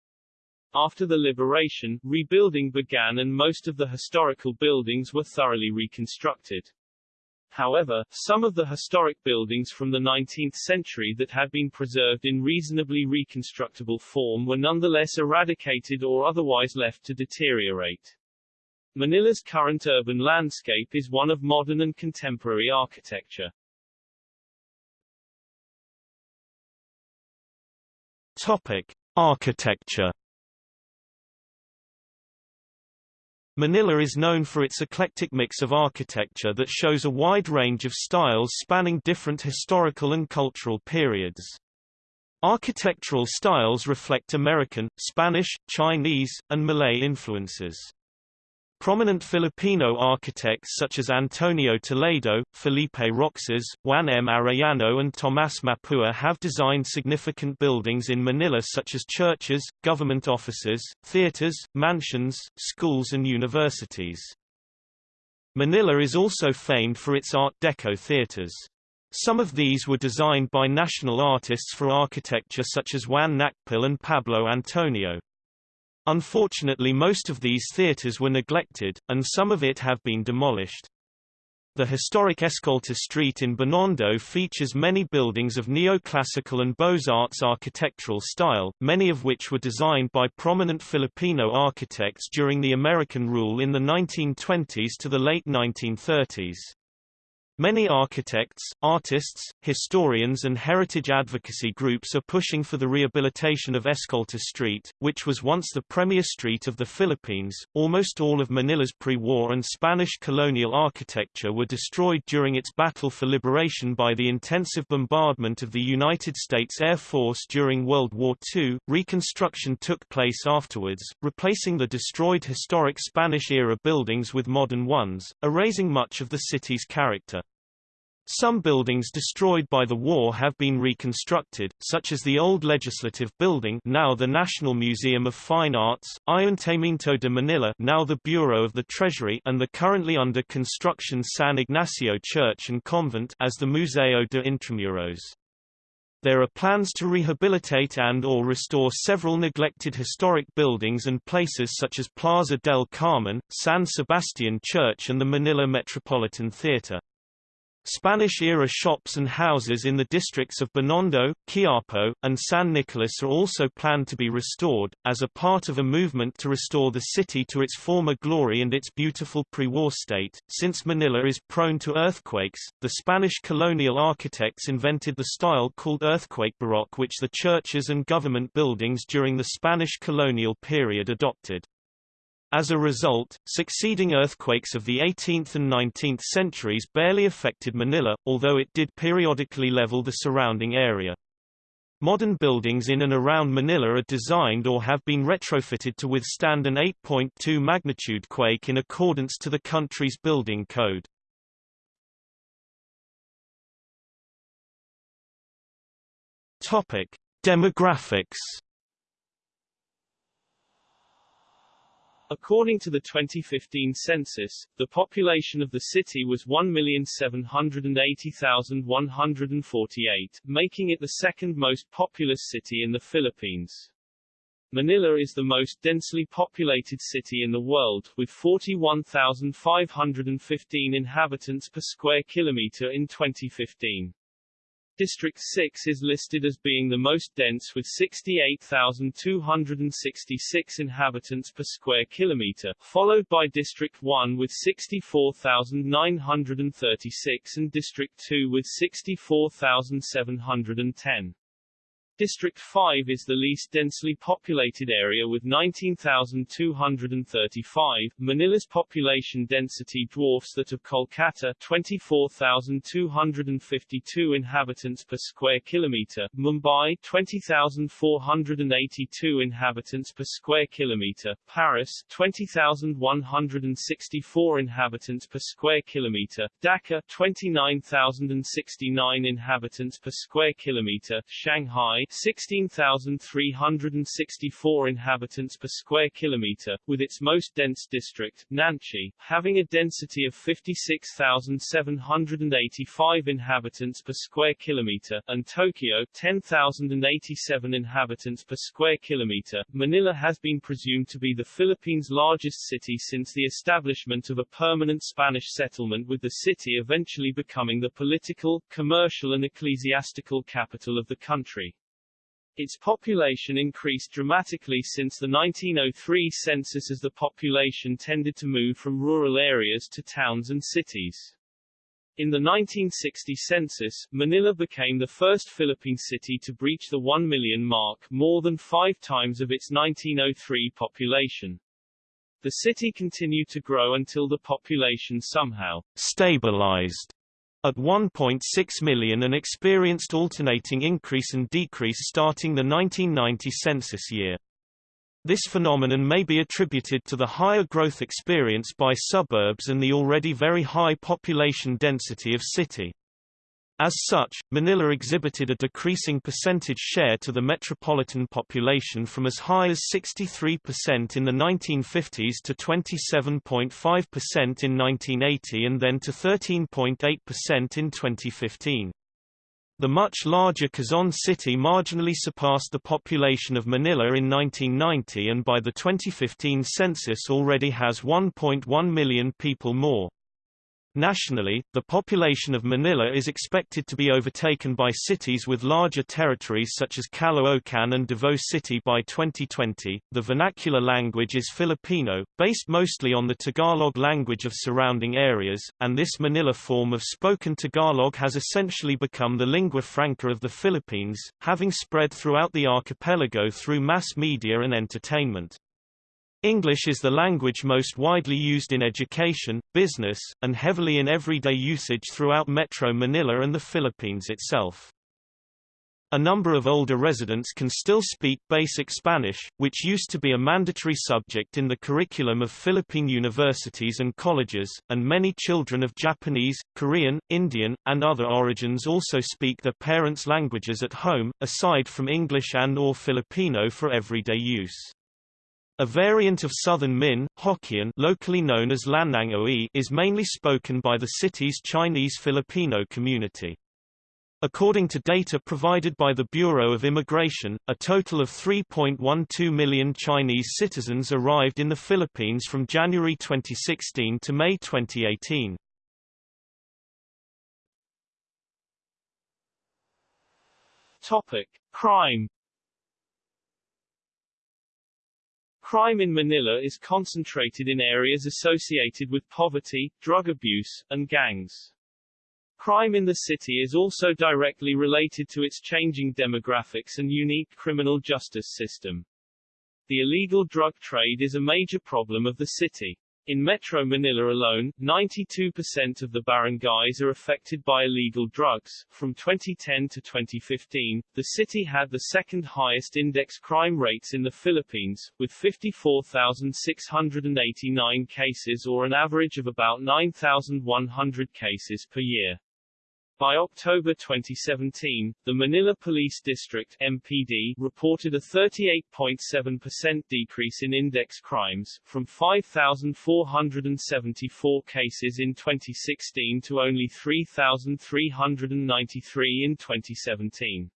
S2: After the liberation, rebuilding began and most of the historical buildings were thoroughly reconstructed. However, some of the historic buildings from the 19th century that had been preserved in reasonably reconstructible form were nonetheless eradicated or otherwise left to deteriorate. Manila's current urban landscape is one of modern and contemporary architecture.
S1: Topic: Architecture Manila is known for its eclectic mix of architecture that shows a wide range of styles spanning different historical and cultural periods. Architectural styles reflect American, Spanish, Chinese, and Malay influences. Prominent Filipino architects such as Antonio Toledo, Felipe Roxas, Juan M. Arellano and Tomas Mapua have designed significant buildings in Manila such as churches, government offices, theaters, mansions, schools and universities. Manila is also famed for its Art Deco theaters. Some of these were designed by national artists for architecture such as Juan Nakpil and Pablo Antonio. Unfortunately most of these theaters were neglected, and some of it have been demolished. The historic Escolta Street in Binondo features many buildings of neoclassical and Beaux-Arts architectural style, many of which were designed by prominent Filipino architects during the American rule in the 1920s to the late 1930s. Many architects, artists, historians and heritage advocacy groups are pushing for the rehabilitation of Escolta Street, which was once the premier street of the Philippines. Almost all of Manila's pre-war and Spanish colonial architecture were destroyed during its battle for liberation by the intensive bombardment of the United States Air Force during World War II. Reconstruction took place afterwards, replacing the destroyed historic Spanish-era buildings with modern ones, erasing much of the city's character. Some buildings destroyed by the war have been reconstructed, such as the old Legislative Building now the National Museum of Fine Arts, Ayuntamiento de Manila now the Bureau of the Treasury and the currently under construction San Ignacio Church and Convent as the Museo de Intramuros. There are plans to rehabilitate and or restore several neglected historic buildings and places such as Plaza del Carmen, San Sebastian Church and the Manila Metropolitan Theater. Spanish-era shops and houses in the districts of Binondo, Quiapo, and San Nicolas are also planned to be restored, as a part of a movement to restore the city to its former glory and its beautiful pre-war state. Since Manila is prone to earthquakes, the Spanish colonial architects invented the style called earthquake baroque which the churches and government buildings during the Spanish colonial period adopted. As a result, succeeding earthquakes of the 18th and 19th centuries barely affected Manila, although it did periodically level the surrounding area. Modern buildings in and around Manila are designed or have been retrofitted to withstand an 8.2 magnitude quake in accordance to the country's building code. Topic: Demographics
S2: According to the 2015 census, the population of the city was 1,780,148, making it the second most populous city in the Philippines. Manila is the most densely populated city in the world, with 41,515 inhabitants per square kilometer in 2015. District 6 is listed as being the most dense with 68,266 inhabitants per square kilometer, followed by District 1 with 64,936 and District 2 with 64,710. District 5 is the least densely populated area with 19,235. Manila's population density dwarfs that of Kolkata 24,252 inhabitants per square kilometer, Mumbai 20,482 inhabitants per square kilometer, Paris 20,164 inhabitants per square kilometer, Dhaka 29,069 inhabitants per square kilometer, Shanghai 16,364 inhabitants per square kilometer, with its most dense district, Nanshi, having a density of 56,785 inhabitants per square kilometer, and Tokyo, 10,087 inhabitants per square kilometer. Manila has been presumed to be the Philippines' largest city since the establishment of a permanent Spanish settlement with the city eventually becoming the political, commercial and ecclesiastical capital of the country. Its population increased dramatically since the 1903 census as the population tended to move from rural areas to towns and cities. In the 1960 census, Manila became the first Philippine city to breach the 1 million mark, more than five times of its 1903 population. The city continued to grow until the population somehow
S1: stabilized at 1.6 million and experienced alternating increase and decrease starting the 1990 census year. This phenomenon may be attributed to the higher growth experienced by suburbs and the already very high population density of city. As such, Manila exhibited a decreasing percentage share to the metropolitan population from as high as 63% in the 1950s to 27.5% in 1980 and then to 13.8% in 2015. The much larger Quezon City marginally surpassed the population of Manila in 1990 and by the 2015 census already has 1.1 million people more. Nationally, the population of Manila is expected to be overtaken by cities with larger territories such as Caloocan and Davao City by 2020. The vernacular language is Filipino, based mostly on the Tagalog language of surrounding areas, and this Manila form of spoken Tagalog has essentially become the lingua franca of the Philippines, having spread throughout the archipelago through mass media and entertainment. English is the language most widely used in education, business, and heavily in everyday usage throughout Metro Manila and the Philippines itself. A number of older residents can still speak basic Spanish, which used to be a mandatory subject in the curriculum of Philippine universities and colleges, and many children of Japanese, Korean, Indian, and other origins also speak their parents' languages at home, aside from English and or Filipino for everyday use. A variant of Southern Min, Hokkien locally known as Lanang Oi is mainly spoken by the city's Chinese Filipino community. According to data provided by the Bureau of Immigration, a total of 3.12 million Chinese citizens arrived in the Philippines from January 2016 to May 2018.
S2: Topic: Crime Crime in Manila is concentrated in areas associated with poverty, drug abuse, and gangs. Crime in the city is also directly related to its changing demographics and unique criminal justice system. The illegal drug trade is a major problem of the city. In Metro Manila alone, 92% of the barangays are affected by illegal drugs. From 2010 to 2015, the city had the second highest index crime rates in the Philippines, with 54,689 cases or an average of about 9,100 cases per year. By October 2017, the Manila Police District MPD reported a 38.7% decrease in index crimes, from 5,474 cases in 2016 to only 3,393 in 2017.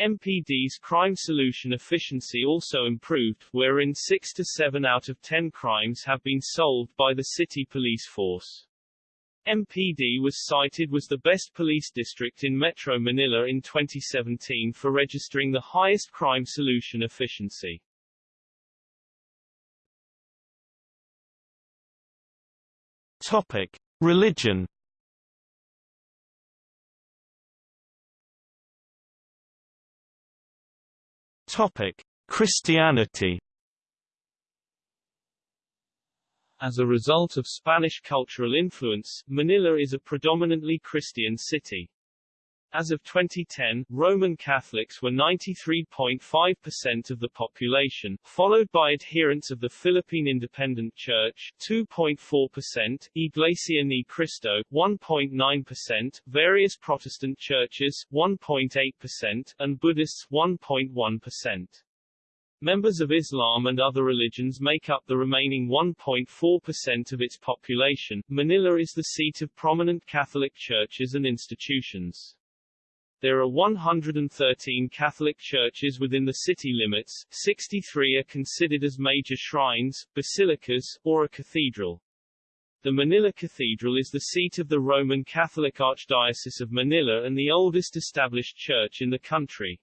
S2: MPD's crime solution efficiency also improved, wherein 6 to 7 out of 10 crimes have been solved by the city police force. MPD was cited was the best police district in Metro Manila in 2017 for registering the highest crime solution efficiency.
S1: Topic: Religion Topic: Christianity.
S2: As a result of Spanish cultural influence, Manila is a predominantly Christian city. As of 2010, Roman Catholics were 93.5% of the population, followed by adherents of the Philippine Independent Church 2.4%, Iglesia Ni Cristo 1.9%, various Protestant churches 1.8%, and Buddhists 1.1%. Members of Islam and other religions make up the remaining 1.4% of its population. Manila is the seat of prominent Catholic churches and institutions. There are 113 Catholic churches within the city limits, 63 are considered as major shrines, basilicas, or a cathedral. The Manila Cathedral is the seat of the Roman Catholic Archdiocese of Manila and the oldest established church in the country.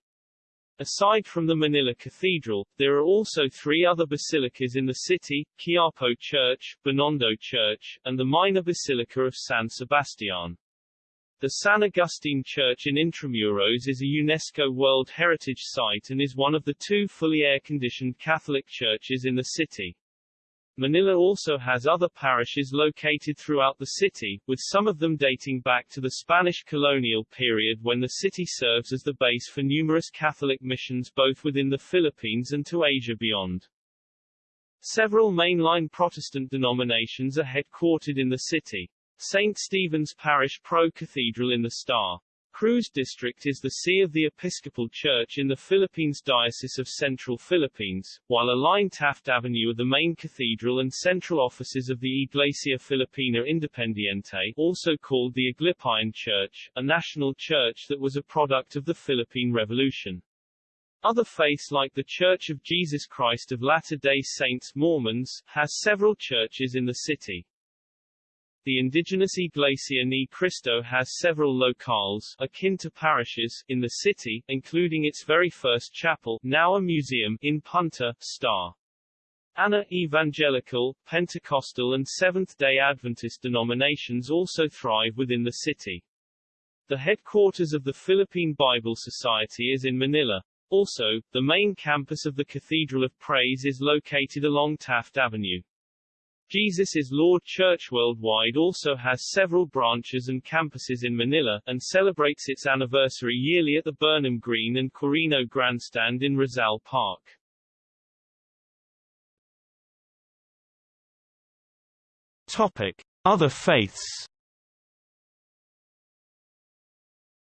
S2: Aside from the Manila Cathedral, there are also three other basilicas in the city, Quiapo Church, Binondo Church, and the minor basilica of San Sebastian. The San Agustin Church in Intramuros is a UNESCO World Heritage Site and is one of the two fully air-conditioned Catholic churches in the city. Manila also has other parishes located throughout the city, with some of them dating back to the Spanish colonial period when the city serves as the base for numerous Catholic missions both within the Philippines and to Asia beyond. Several mainline Protestant denominations are headquartered in the city. St. Stephen's Parish Pro Cathedral in the Star. Cruz District is the see of the Episcopal Church in the Philippines Diocese of Central Philippines, while aligned Taft Avenue are the main cathedral and central offices of the Iglesia Filipina Independiente also called the Aglipayan Church, a national church that was a product of the Philippine Revolution. Other faiths like the Church of Jesus Christ of Latter-day Saints Mormons, has several churches in the city. The indigenous Iglesia Ni Cristo has several locales akin to parishes in the city, including its very first chapel, now a museum, in Punta, Star. Anna Evangelical, Pentecostal and Seventh-day Adventist denominations also thrive within the city. The headquarters of the Philippine Bible Society is in Manila. Also, the main campus of the Cathedral of Praise is located along Taft Avenue. Jesus is Lord Church Worldwide also has several branches and campuses in Manila, and celebrates its anniversary yearly at the Burnham Green and Quirino Grandstand in Rizal Park.
S1: Topic. Other faiths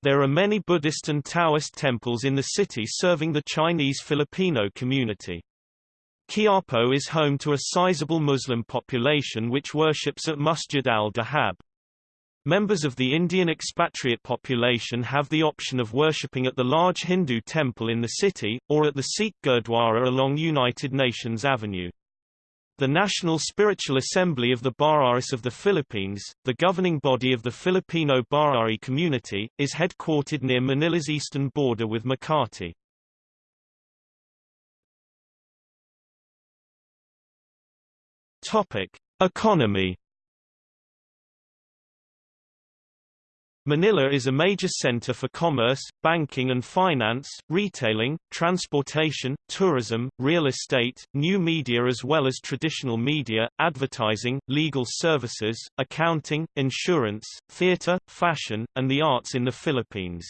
S1: There are many Buddhist and Taoist temples in the city serving the Chinese Filipino community. Quiapo is home to a sizable Muslim population which worships at Masjid al-Dahab. Members of the Indian expatriate population have the option of worshipping at the large Hindu temple in the city, or at the Sikh Gurdwara along United Nations Avenue. The National Spiritual Assembly of the Bahá'ís of the Philippines, the governing body of the Filipino Bahá'í community, is headquartered near Manila's eastern border with Makati. Topic: Economy. Manila is a major center for commerce, banking and finance, retailing, transportation, tourism, real estate, new media as well as traditional media, advertising, legal services, accounting, insurance, theater, fashion, and the arts in the Philippines.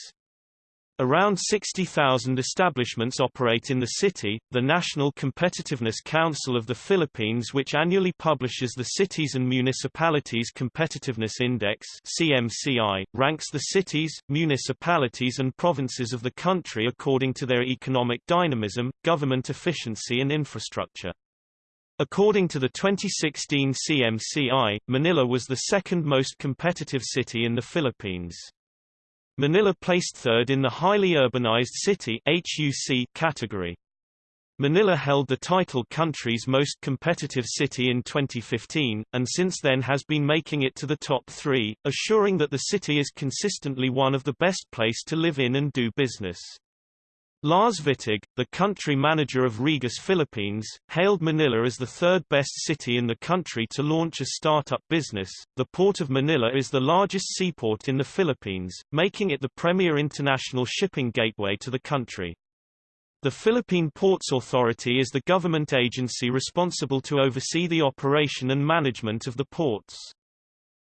S1: Around 60,000 establishments operate in the city. The National Competitiveness Council of the Philippines, which annually publishes the Cities and Municipalities Competitiveness Index (CMCI), ranks the cities, municipalities and provinces of the country according to their economic dynamism, government efficiency and infrastructure. According to the 2016 CMCI, Manila was the second most competitive city in the Philippines. Manila placed third in the highly urbanized city HUC category. Manila held the title country's most competitive city in 2015, and since then has been making it to the top three, assuring that the city is consistently one of the best place to live in and do business. Lars Wittig, the country manager of Regus Philippines, hailed Manila as the third best city in the country to launch a startup business. The Port of Manila is the largest seaport in the Philippines, making it the premier international shipping gateway to the country.
S2: The Philippine Ports Authority is the government agency responsible to oversee the operation and management of the ports.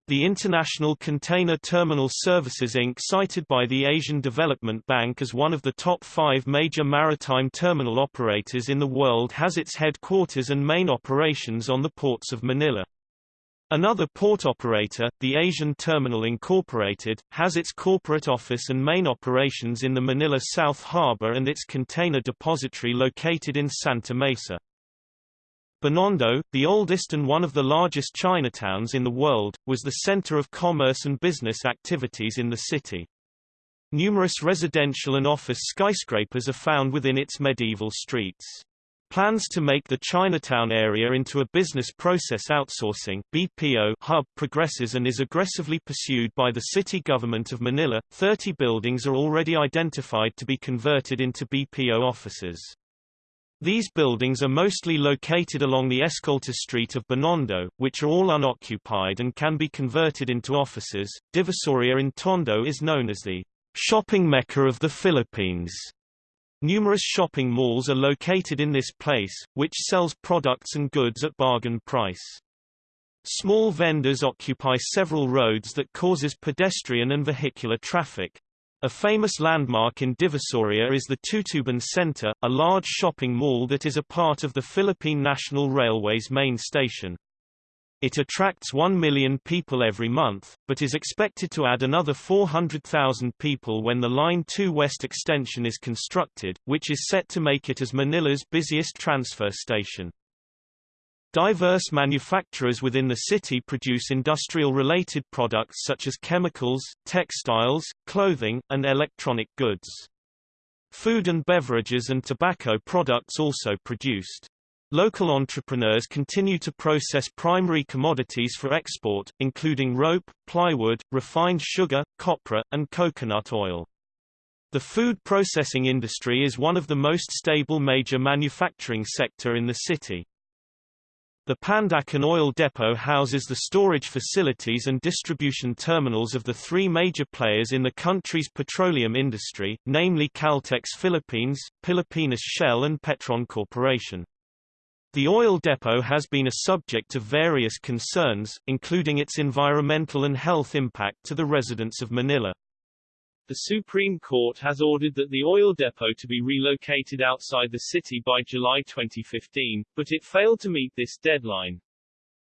S2: The International Container Terminal Services Inc. cited by the Asian Development Bank as one of the top five major maritime terminal operators in the world has its headquarters and main operations on the ports of Manila. Another port operator, the Asian Terminal Incorporated, has its corporate office and main operations in the Manila South Harbor and its container depository located in Santa Mesa. Binondo, the oldest and one of the largest Chinatowns in the world, was the center of commerce and business activities in the city. Numerous residential and office skyscrapers are found within its medieval streets. Plans to make the Chinatown area into a business process outsourcing BPO hub progresses and is aggressively pursued by the city government of Manila. 30 buildings are already identified to be converted into BPO offices. These buildings are mostly located along the Escolta Street of Binondo, which are all unoccupied and can be converted into offices. Divisoria in Tondo is known as the shopping mecca of the Philippines Numerous shopping malls are located in this place, which sells products and goods at bargain price. Small vendors occupy several roads that causes pedestrian and vehicular traffic. A famous landmark in Divisoria is the Tutuban Center, a large shopping mall that is a part of the Philippine National Railway's main station. It attracts 1 million people every month, but is expected to add another 400,000 people when the Line 2 West extension is constructed, which is set to make it as Manila's busiest transfer station. Diverse manufacturers within the city produce industrial-related products such as chemicals, textiles, clothing, and electronic goods. Food and beverages and tobacco products also produced. Local entrepreneurs continue to process primary commodities for export, including rope, plywood, refined sugar, copra, and coconut oil. The food processing industry is one of the most stable major manufacturing sector in the city. The Pandacan Oil Depot houses the storage facilities and distribution terminals of the three major players in the country's petroleum industry, namely Caltex Philippines, Pilipinas Shell and Petron Corporation. The oil depot has been a subject of various concerns, including its environmental and health impact to the residents of Manila.
S3: The Supreme Court has ordered that the oil depot to be relocated outside the city by July 2015, but it failed to meet this deadline.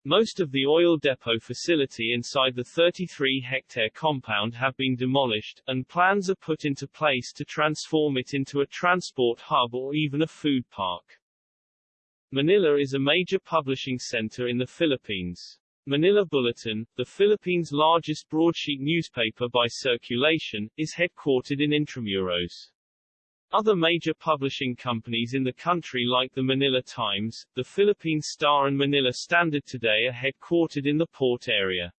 S3: Most of the oil depot facility inside the 33-hectare compound have been demolished, and plans are put into place to transform it into a transport hub or even a food park. Manila is a major publishing center in the Philippines. Manila Bulletin, the Philippines' largest broadsheet newspaper by circulation, is headquartered in Intramuros. Other major publishing companies in the country like the Manila Times, the Philippine Star and Manila Standard Today are headquartered in the port area.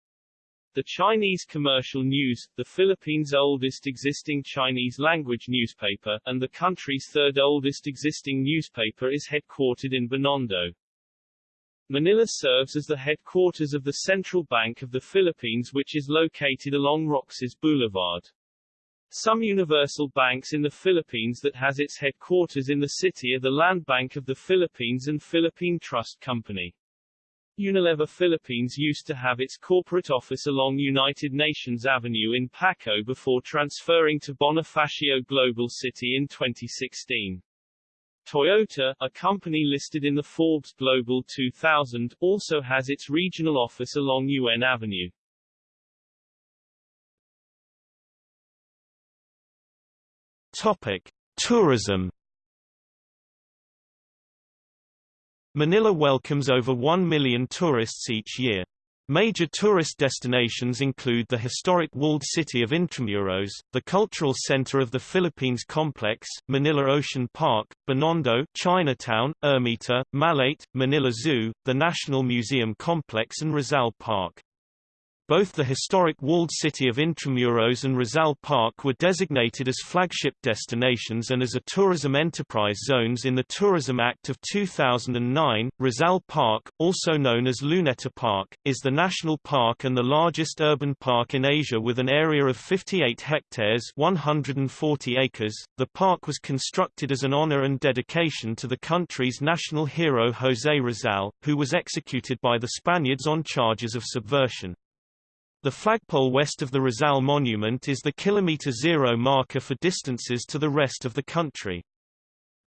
S3: The Chinese Commercial News, the Philippines' oldest existing Chinese-language newspaper, and the country's third oldest existing newspaper is headquartered in Binondo. Manila serves as the headquarters of the Central Bank of the Philippines which is located along Roxas Boulevard. Some universal banks in the Philippines that has its headquarters in the city are the Land Bank of the Philippines and Philippine Trust Company. Unilever Philippines used to have its corporate office along United Nations Avenue in Paco before transferring to Bonifacio Global City in 2016. Toyota, a company listed in the Forbes Global 2000, also has its regional office along UN Avenue.
S2: Topic: Tourism Manila welcomes over 1 million tourists each year. Major tourist destinations include the historic walled city of Intramuros, the cultural center of the Philippines complex, Manila Ocean Park, Binondo, Chinatown, Ermita, Malate, Manila Zoo, the National Museum complex and Rizal Park. Both the historic walled city of Intramuros and Rizal Park were designated as flagship destinations and as a tourism enterprise zones in the Tourism Act of 2009. Rizal Park, also known as Luneta Park, is the national park and the largest urban park in Asia with an area of 58 hectares 140 acres. The park was constructed as an honor and dedication to the country's national hero José Rizal, who was executed by the Spaniards on charges of subversion. The flagpole west of the Rizal Monument is the kilometer zero marker for distances to the rest of the country.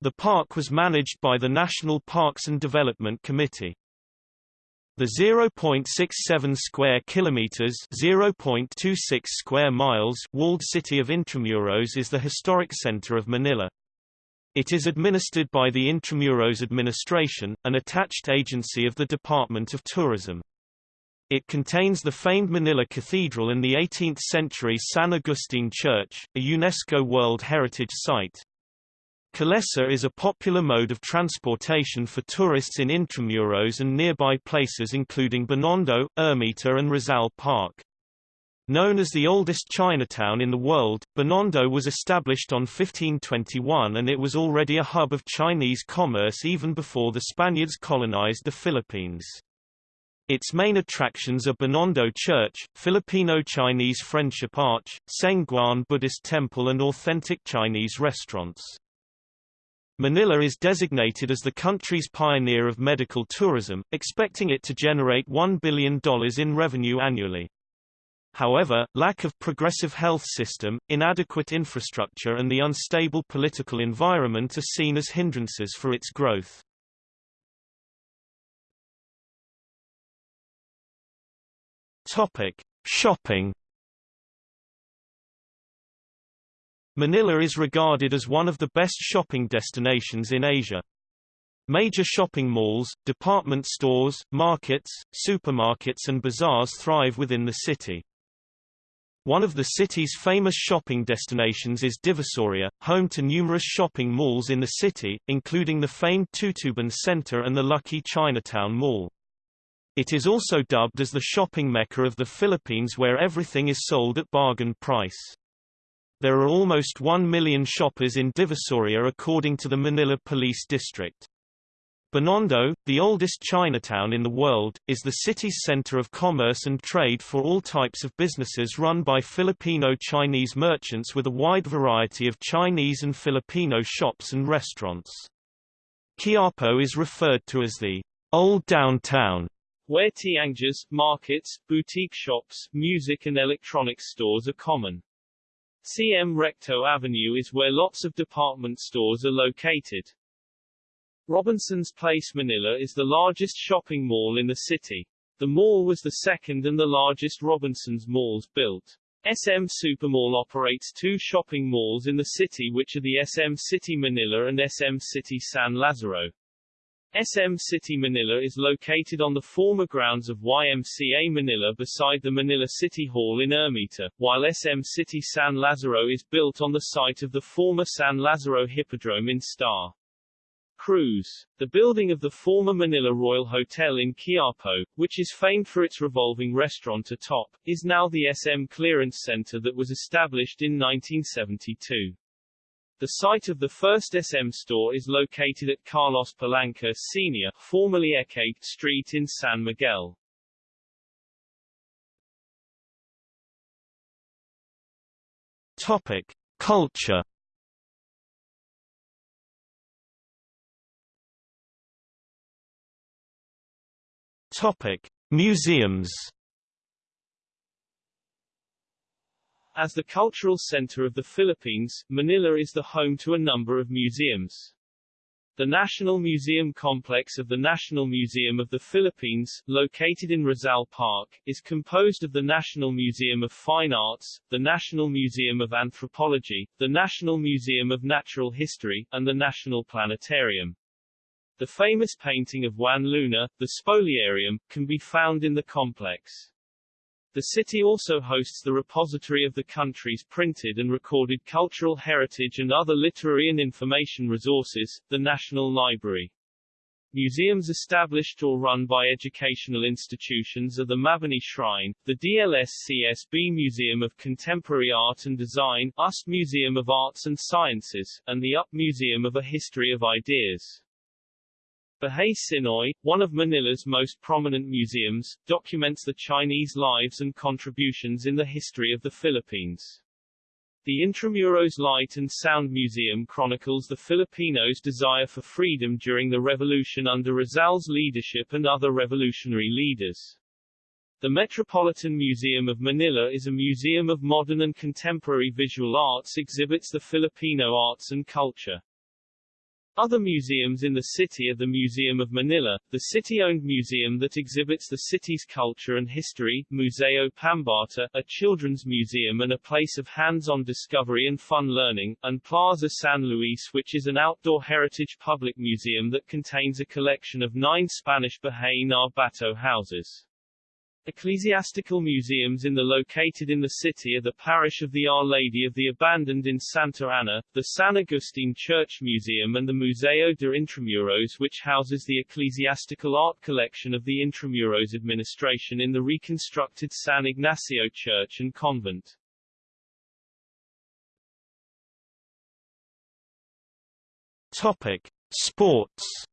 S2: The park was managed by the National Parks and Development Committee. The 0.67 square kilometers (0.26 square miles) walled city of Intramuros is the historic center of Manila. It is administered by the Intramuros Administration, an attached agency of the Department of Tourism. It contains the famed Manila Cathedral and the 18th-century San Agustin Church, a UNESCO World Heritage Site. Calesa is a popular mode of transportation for tourists in Intramuros and nearby places including Binondo, Ermita and Rizal Park. Known as the oldest Chinatown in the world, Binondo was established on 1521 and it was already a hub of Chinese commerce even before the Spaniards colonized the Philippines. Its main attractions are Binondo Church, Filipino-Chinese Friendship Arch, Seng Guan Buddhist Temple and authentic Chinese restaurants. Manila is designated as the country's pioneer of medical tourism, expecting it to generate $1 billion in revenue annually. However, lack of progressive health system, inadequate infrastructure and the unstable political environment are seen as hindrances for its growth. Topic: Shopping. Manila is regarded as one of the best shopping destinations in Asia. Major shopping malls, department stores, markets, supermarkets and bazaars thrive within the city. One of the city's famous shopping destinations is Divisoria, home to numerous shopping malls in the city, including the famed Tutuban Center and the Lucky Chinatown Mall. It is also dubbed as the shopping mecca of the Philippines where everything is sold at bargain price. There are almost 1 million shoppers in Divisoria according to the Manila Police District. Binondo, the oldest Chinatown in the world, is the city's center of commerce and trade for all types of businesses run by Filipino-Chinese merchants with a wide variety of Chinese and Filipino shops and restaurants. Quiapo is referred to as the old downtown
S4: where tiangges, markets, boutique shops, music and electronics stores are common. CM Recto Avenue is where lots of department stores are located. Robinson's Place Manila is the largest shopping mall in the city. The mall was the second and the largest Robinson's malls built. SM Supermall operates two shopping malls in the city which are the SM City Manila and SM City San Lazaro. SM City Manila is located on the former grounds of YMCA Manila beside the Manila City Hall in Ermita, while SM City San Lazaro is built on the site of the former San Lazaro Hippodrome in Star. Cruz. The building of the former Manila Royal Hotel in Quiapo, which is famed for its revolving restaurant atop, is now the SM Clearance Center that was established in 1972. The site of the first SM store is located at Carlos Palanca Sr., formerly Echague Street in San Miguel.
S2: Topic: Culture. Topic: Museums.
S4: As the cultural center of the Philippines, Manila is the home to a number of museums. The National Museum Complex of the National Museum of the Philippines, located in Rizal Park, is composed of the National Museum of Fine Arts, the National Museum of Anthropology, the National Museum of Natural History, and the National Planetarium. The famous painting of Juan Luna, the Spoliarium, can be found in the complex. The city also hosts the repository of the country's printed and recorded cultural heritage and other literary and information resources, the National Library.
S5: Museums established or run by educational institutions are the Mabini Shrine, the DLSCSB Museum of Contemporary Art and Design, UST Museum of Arts and Sciences, and the UP Museum of a History of Ideas. Bahay Tsinoy, one of Manila's most prominent museums, documents the Chinese lives and contributions in the history of the Philippines. The Intramuros Light and Sound Museum chronicles the Filipinos' desire for freedom during the revolution under Rizal's leadership and other revolutionary leaders. The Metropolitan Museum of Manila is a museum of modern and contemporary visual arts exhibits the Filipino arts and culture. Other museums in the city are the Museum of Manila, the city-owned museum that exhibits the city's culture and history, Museo Pambata, a children's museum and a place of hands-on discovery and fun learning, and Plaza San Luis which is an outdoor heritage public museum that contains a collection of nine Spanish Bahay na Bato houses. Ecclesiastical museums in the located in the city are the parish of the Our Lady of the Abandoned in Santa Ana, the San Agustin Church Museum and the Museo de Intramuros which houses the ecclesiastical art collection of the Intramuros administration in the reconstructed San Ignacio Church and Convent.
S2: Topic: Sports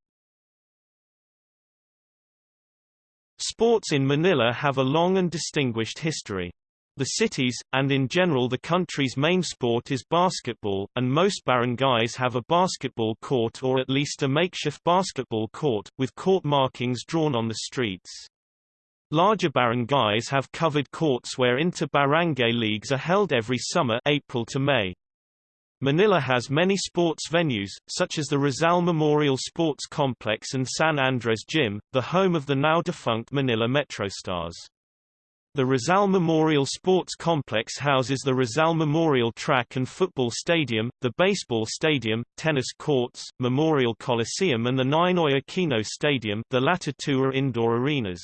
S2: Sports in Manila have a long and distinguished history. The city's, and in general the country's main sport is basketball, and most barangays have a basketball court or at least a makeshift basketball court, with court markings drawn on the streets. Larger barangays have covered courts where inter-barangay leagues are held every summer April to May. Manila has many sports venues, such as the Rizal Memorial Sports Complex and San Andres Gym, the home of the now-defunct Manila MetroStars. The Rizal Memorial Sports Complex houses the Rizal Memorial Track and Football Stadium, the Baseball Stadium, tennis courts, Memorial Coliseum and the Ninoy Aquino Stadium the latter two are indoor arenas.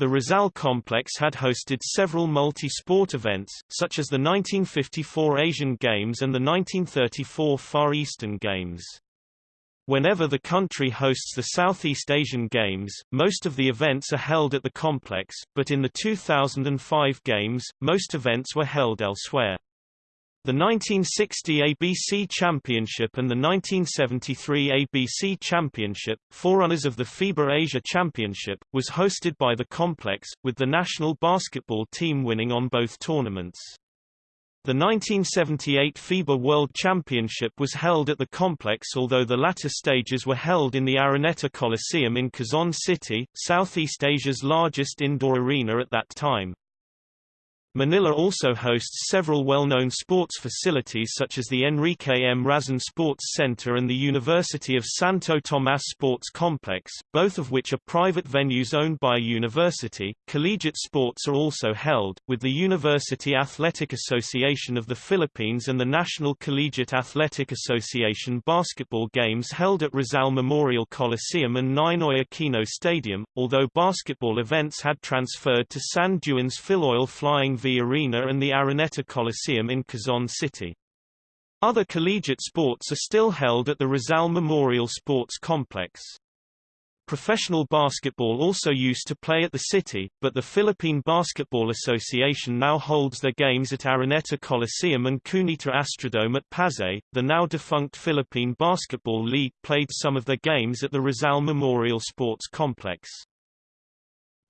S2: The Rizal complex had hosted several multi-sport events, such as the 1954 Asian Games and the 1934 Far Eastern Games. Whenever the country hosts the Southeast Asian Games, most of the events are held at the complex, but in the 2005 Games, most events were held elsewhere. The 1960 ABC Championship and the 1973 ABC Championship, forerunners of the FIBA Asia Championship, was hosted by the complex, with the national basketball team winning on both tournaments. The 1978 FIBA World Championship was held at the complex although the latter stages were held in the Araneta Coliseum in Quezon City, Southeast Asia's largest indoor arena at that time. Manila also hosts several well-known sports facilities such as the Enrique M. Razon Sports Center and the University of Santo Tomas Sports Complex, both of which are private venues owned by a university. Collegiate sports are also held, with the University Athletic Association of the Philippines and the National Collegiate Athletic Association basketball games held at Rizal Memorial Coliseum and Ninoy Aquino Stadium, although basketball events had transferred to San Juan's Filoil Flying V Arena and the Araneta Coliseum in Quezon City. Other collegiate sports are still held at the Rizal Memorial Sports Complex. Professional basketball also used to play at the city, but the Philippine Basketball Association now holds their games at Araneta Coliseum and Cuneta Astrodome at Pasay. The now defunct Philippine Basketball League played some of their games at the Rizal Memorial Sports Complex.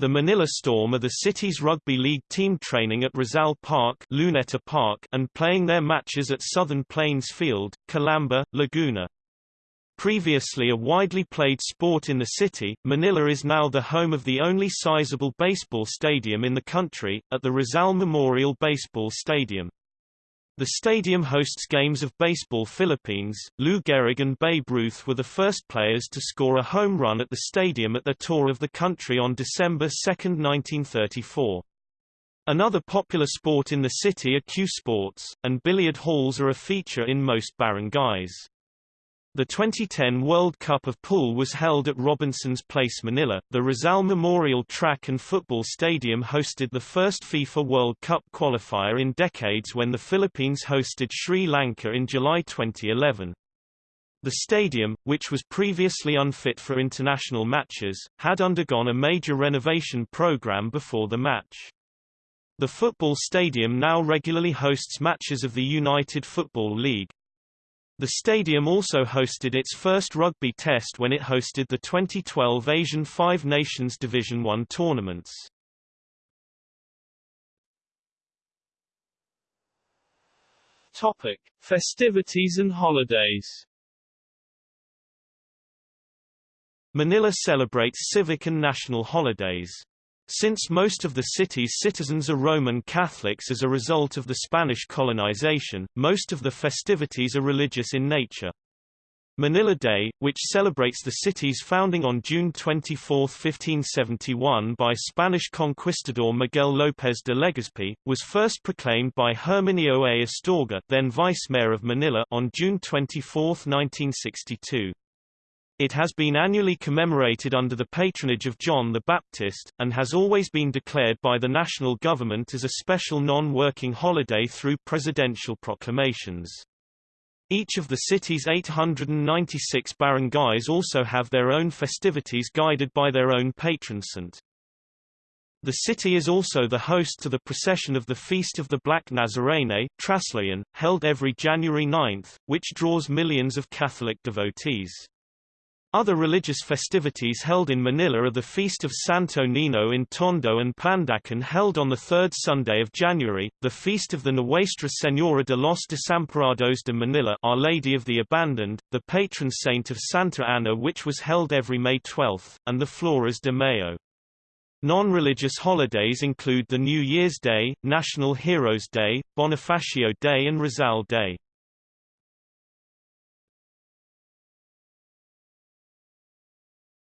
S2: The Manila Storm are the city's rugby league team training at Rizal Park, Luneta Park and playing their matches at Southern Plains Field, Calamba, Laguna. Previously a widely played sport in the city, Manila is now the home of the only sizable baseball stadium in the country, at the Rizal Memorial Baseball Stadium. The stadium hosts games of baseball Philippines. Lou Gehrig and Babe Ruth were the first players to score a home run at the stadium at their tour of the country on December 2, 1934. Another popular sport in the city are cue sports, and billiard halls are a feature in most barangays. The 2010 World Cup of Pool was held at Robinson's Place Manila. The Rizal Memorial Track and Football Stadium hosted the first FIFA World Cup qualifier in decades when the Philippines hosted Sri Lanka in July 2011. The stadium, which was previously unfit for international matches, had undergone a major renovation program before the match. The football stadium now regularly hosts matches of the United Football League. The stadium also hosted its first rugby test when it hosted the 2012 Asian Five Nations Division I tournaments.
S6: Topic: Festivities and holidays.
S2: Manila celebrates civic and national holidays. Since most of the city's citizens are Roman Catholics as a result of the Spanish colonization, most of the festivities are religious in nature. Manila Day, which celebrates the city's founding on June 24, 1571 by Spanish conquistador Miguel López de Legazpi, was first proclaimed by Herminio A. Astorga then vice-mayor of Manila on June 24, 1962. It has been annually commemorated under the patronage of John the Baptist, and has always been declared by the national government as a special non-working holiday through presidential proclamations. Each of the city's 896 barangays also have their own festivities guided by their own patron saint. The city is also the host to the procession of the Feast of the Black Nazarene Traslación, held every January 9, which draws millions of Catholic devotees. Other religious festivities held in Manila are the Feast of Santo Nino in Tondo and Pandacan held on the third Sunday of January, the Feast of the Nuestra Señora de los Desamparados de Manila Our Lady of the Abandoned, the patron saint of Santa Ana which was held every May 12, and the Flores de Mayo. Non-religious holidays include the New Year's Day, National Heroes Day, Bonifacio Day and Rizal Day.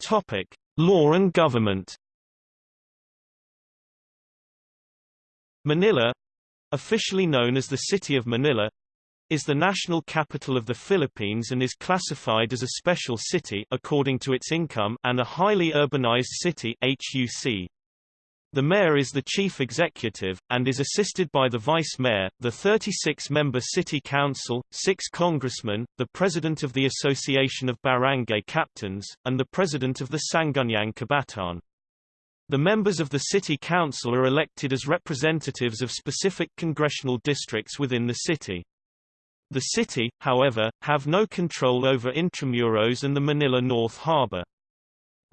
S2: Topic: Law and government. Manila, officially known as the City of Manila, is the national capital of the Philippines and is classified as a special city according to its income and a highly urbanized city HUC. The mayor is the chief executive, and is assisted by the vice mayor, the 36-member city council, six congressmen, the president of the Association of Barangay Captains, and the president of the Sangguniang Kabataan. The members of the city council are elected as representatives of specific congressional districts within the city. The city, however, have no control over Intramuros and the Manila North Harbor.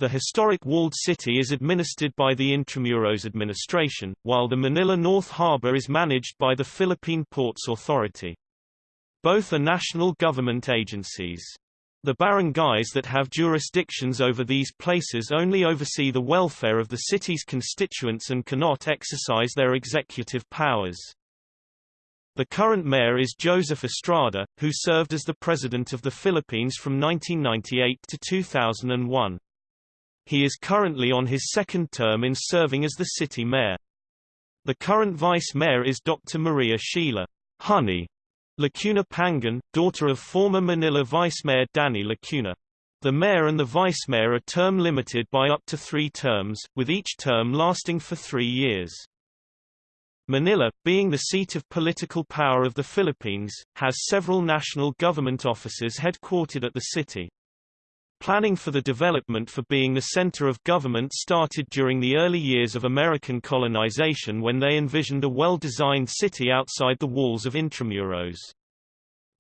S2: The historic walled city is administered by the Intramuros administration, while the Manila North Harbor is managed by the Philippine Ports Authority. Both are national government agencies. The barangays that have jurisdictions over these places only oversee the welfare of the city's constituents and cannot exercise their executive powers. The current mayor is Joseph Estrada, who served as the President of the Philippines from 1998 to 2001. He is currently on his second term in serving as the city mayor. The current vice mayor is Dr. Maria Sheila Honey Lacuna Pangan, daughter of former Manila Vice Mayor Danny Lacuna. The mayor and the vice mayor are term limited by up to three terms, with each term lasting for three years. Manila, being the seat of political power of the Philippines, has several national government offices headquartered at the city. Planning for the development for being the center of government started during the early years of American colonization when they envisioned a well-designed city outside the walls of Intramuros.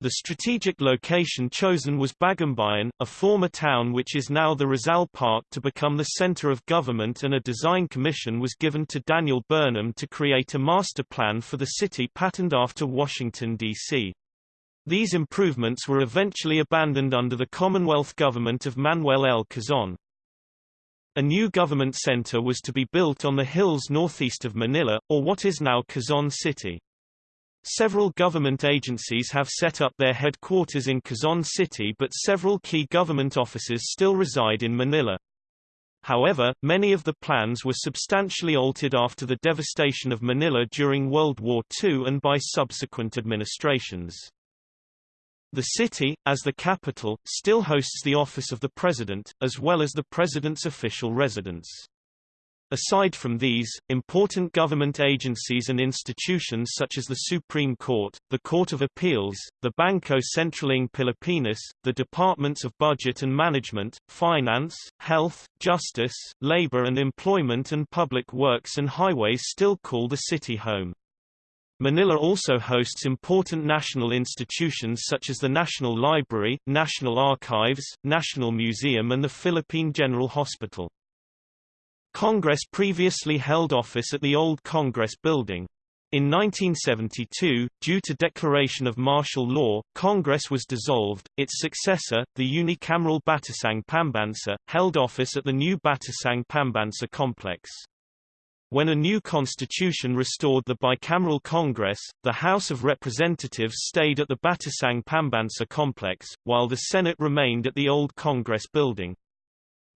S2: The strategic location chosen was Bagumbayan, a former town which is now the Rizal Park to become the center of government and a design commission was given to Daniel Burnham to create a master plan for the city patterned after Washington, D.C. These improvements were eventually abandoned under the Commonwealth government of Manuel L. Quezon. A new government center was to be built on the hills northeast of Manila, or what is now Quezon City. Several government agencies have set up their headquarters in Quezon City but several key government offices still reside in Manila. However, many of the plans were substantially altered after the devastation of Manila during World War II and by subsequent administrations. The city, as the capital, still hosts the office of the president, as well as the president's official residence. Aside from these, important government agencies and institutions such as the Supreme Court, the Court of Appeals, the Bangko Sentral ng Pilipinas, the Departments of Budget and Management, Finance, Health, Justice, Labor and Employment and Public Works and Highways still call the city home. Manila also hosts important national institutions such as the National Library, National Archives, National Museum and the Philippine General Hospital. Congress previously held office at the old Congress Building. In 1972, due to declaration of martial law, Congress was dissolved. Its successor, the unicameral Batasang Pambansa, held office at the new Batasang Pambansa complex. When a new constitution restored the bicameral Congress, the House of Representatives stayed at the Batasang Pambansa complex, while the Senate remained at the old Congress building.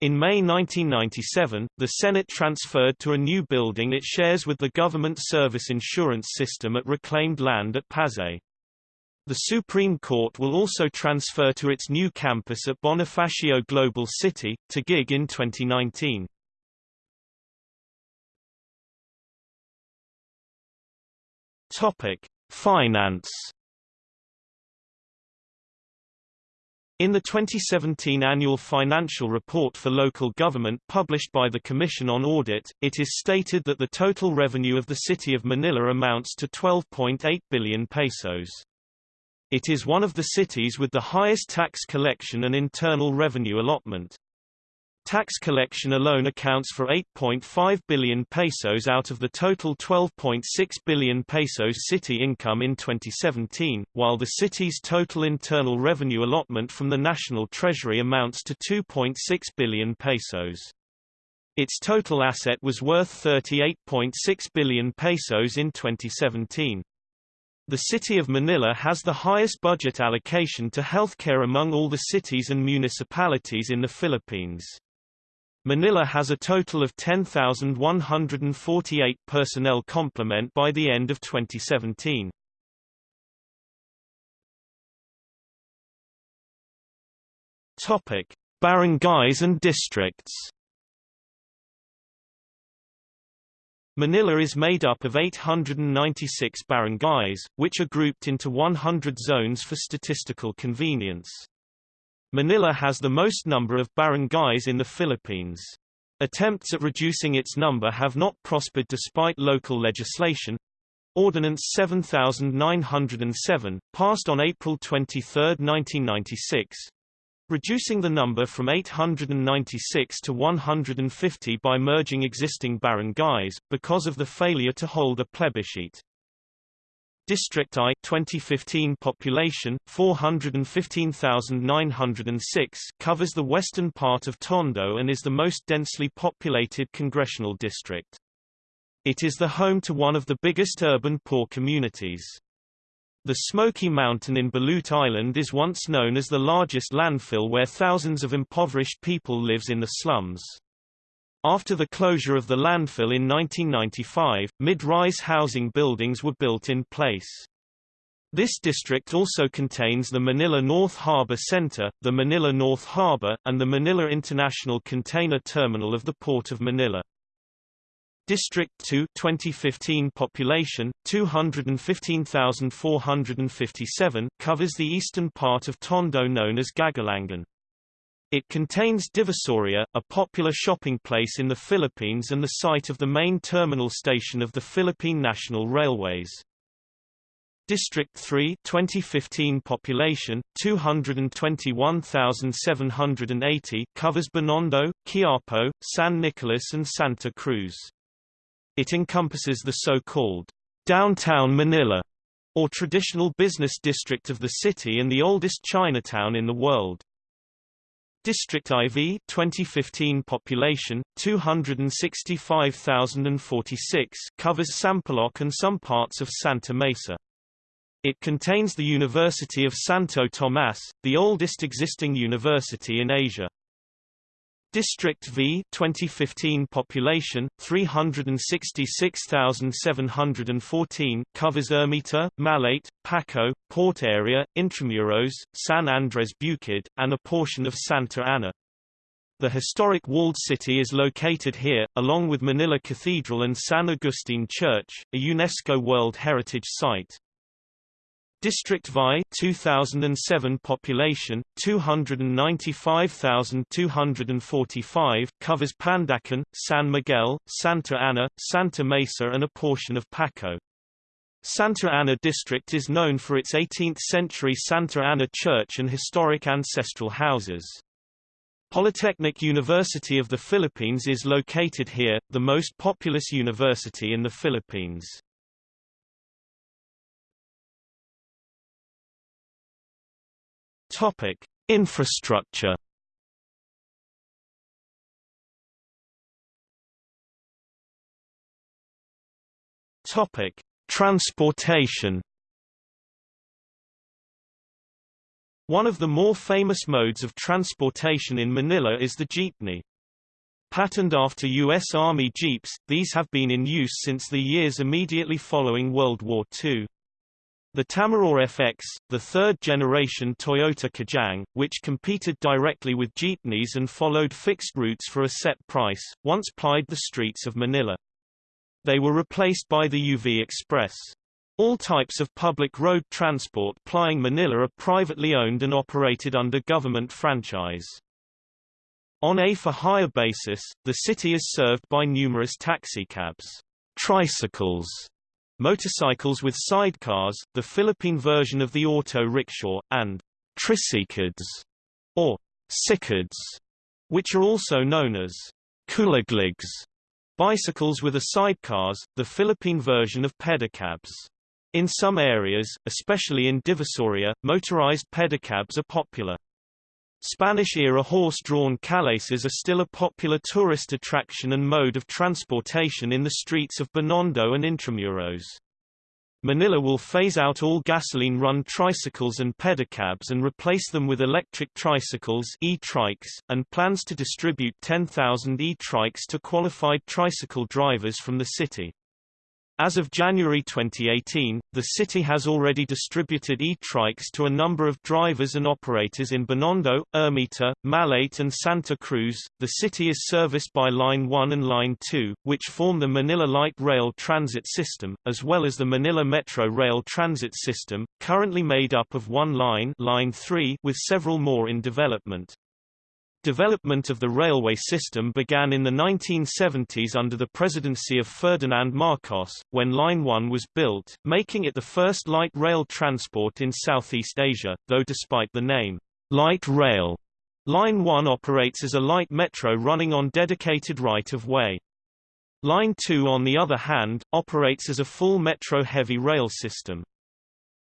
S2: In May 1997, the Senate transferred to a new building it shares with the Government Service Insurance System at reclaimed land at Pasay. The Supreme Court will also transfer to its new campus at Bonifacio Global City, Taguig in 2019. Topic: Finance In the 2017 annual financial report for local government published by the Commission on Audit, it is stated that the total revenue of the city of Manila amounts to 12.8 billion pesos. It is one of the cities with the highest tax collection and internal revenue allotment. Tax collection alone accounts for 8.5 billion pesos out of the total 12.6 billion pesos city income in 2017, while the city's total internal revenue allotment from the national treasury amounts to 2.6 billion pesos. Its total asset was worth 38.6 billion pesos in 2017. The city of Manila has the highest budget allocation to healthcare among all the cities and municipalities in the Philippines. Manila has a total of 10,148 personnel complement by the end of 2017. Topic: Barangays and districts. Manila is made up of 896 barangays, which are grouped into 100 zones for statistical convenience. Manila has the most number of barangays in the Philippines. Attempts at reducing its number have not prospered despite local legislation. Ordinance 7907, passed on April 23, 1996, reducing the number from 896 to 150 by merging existing barangays, because of the failure to hold a plebiscite. District I 2015 population 415,906 covers the western part of Tondo and is the most densely populated congressional district. It is the home to one of the biggest urban poor communities. The Smoky Mountain in Balut Island is once known as the largest landfill where thousands of impoverished people lives in the slums. After the closure of the landfill in 1995, mid-rise housing buildings were built in place. This district also contains the Manila North Harbor Center, the Manila North Harbor, and the Manila International Container Terminal of the Port of Manila. District 2 2015 population 215,457 covers the eastern part of Tondo known as Gagalangin. It contains Divisoria, a popular shopping place in the Philippines and the site of the main terminal station of the Philippine National Railways. District 3 2015 population 221,780 covers Binondo, Quiapo, San Nicolas and Santa Cruz. It encompasses the so-called downtown Manila or traditional business district of the city and the oldest Chinatown in the world. District IV 2015 population 265,046 covers Sampaloc and some parts of Santa Mesa. It contains the University of Santo Tomas, the oldest existing university in Asia. District V 2015 population 366,714 covers Ermita, Malate, Paco, Port Area, Intramuros, San Andres Bukid, and a portion of Santa Ana. The historic walled city is located here, along with Manila Cathedral and San Agustin Church, a UNESCO World Heritage Site. District VI 2007 population 295,245 covers Pandacan, San Miguel, Santa Ana, Santa Mesa and a portion of Paco. Santa Ana district is known for its 18th-century Santa Ana church and historic ancestral houses. Polytechnic University of the Philippines is located here, the most populous university in the Philippines. Topic: Infrastructure. Topic: Transportation. One of the more famous modes of transportation in Manila is the jeepney. Patterned after U.S. Army Jeeps, these have been in use since the years immediately following World War II. The Tamaraw FX, the third-generation Toyota Kijang, which competed directly with jeepneys and followed fixed routes for a set price, once plied the streets of Manila. They were replaced by the UV Express. All types of public road transport plying Manila are privately owned and operated under government franchise. On a for-hire basis, the city is served by numerous taxicabs, tricycles, motorcycles with sidecars, the Philippine version of the auto rickshaw, and tricycads, or sicads, which are also known as kuligligs, bicycles with a sidecars, the Philippine version of pedicabs. In some areas, especially in Divisoria, motorized pedicabs are popular. Spanish-era horse-drawn calesas are still a popular tourist attraction and mode of transportation in the streets of Binondo and Intramuros. Manila will phase out all gasoline-run tricycles and pedicabs and replace them with electric tricycles e-trikes, and plans to distribute 10,000 e-trikes to qualified tricycle drivers from the city. As of January 2018, the city has already distributed e-trikes to a number of drivers and operators in Binondo, Ermita, Malate and Santa Cruz. The city is serviced by Line 1 and Line 2, which form the Manila Light Rail Transit System, as well as the Manila Metro Rail Transit System, currently made up of one line, Line 3, with several more in development. Development of the railway system began in the 1970s under the presidency of Ferdinand Marcos, when Line 1 was built, making it the first light rail transport in Southeast Asia, though despite the name, light rail, Line 1 operates as a light metro running on dedicated right-of-way. Line 2 on the other hand, operates as a full metro heavy rail system.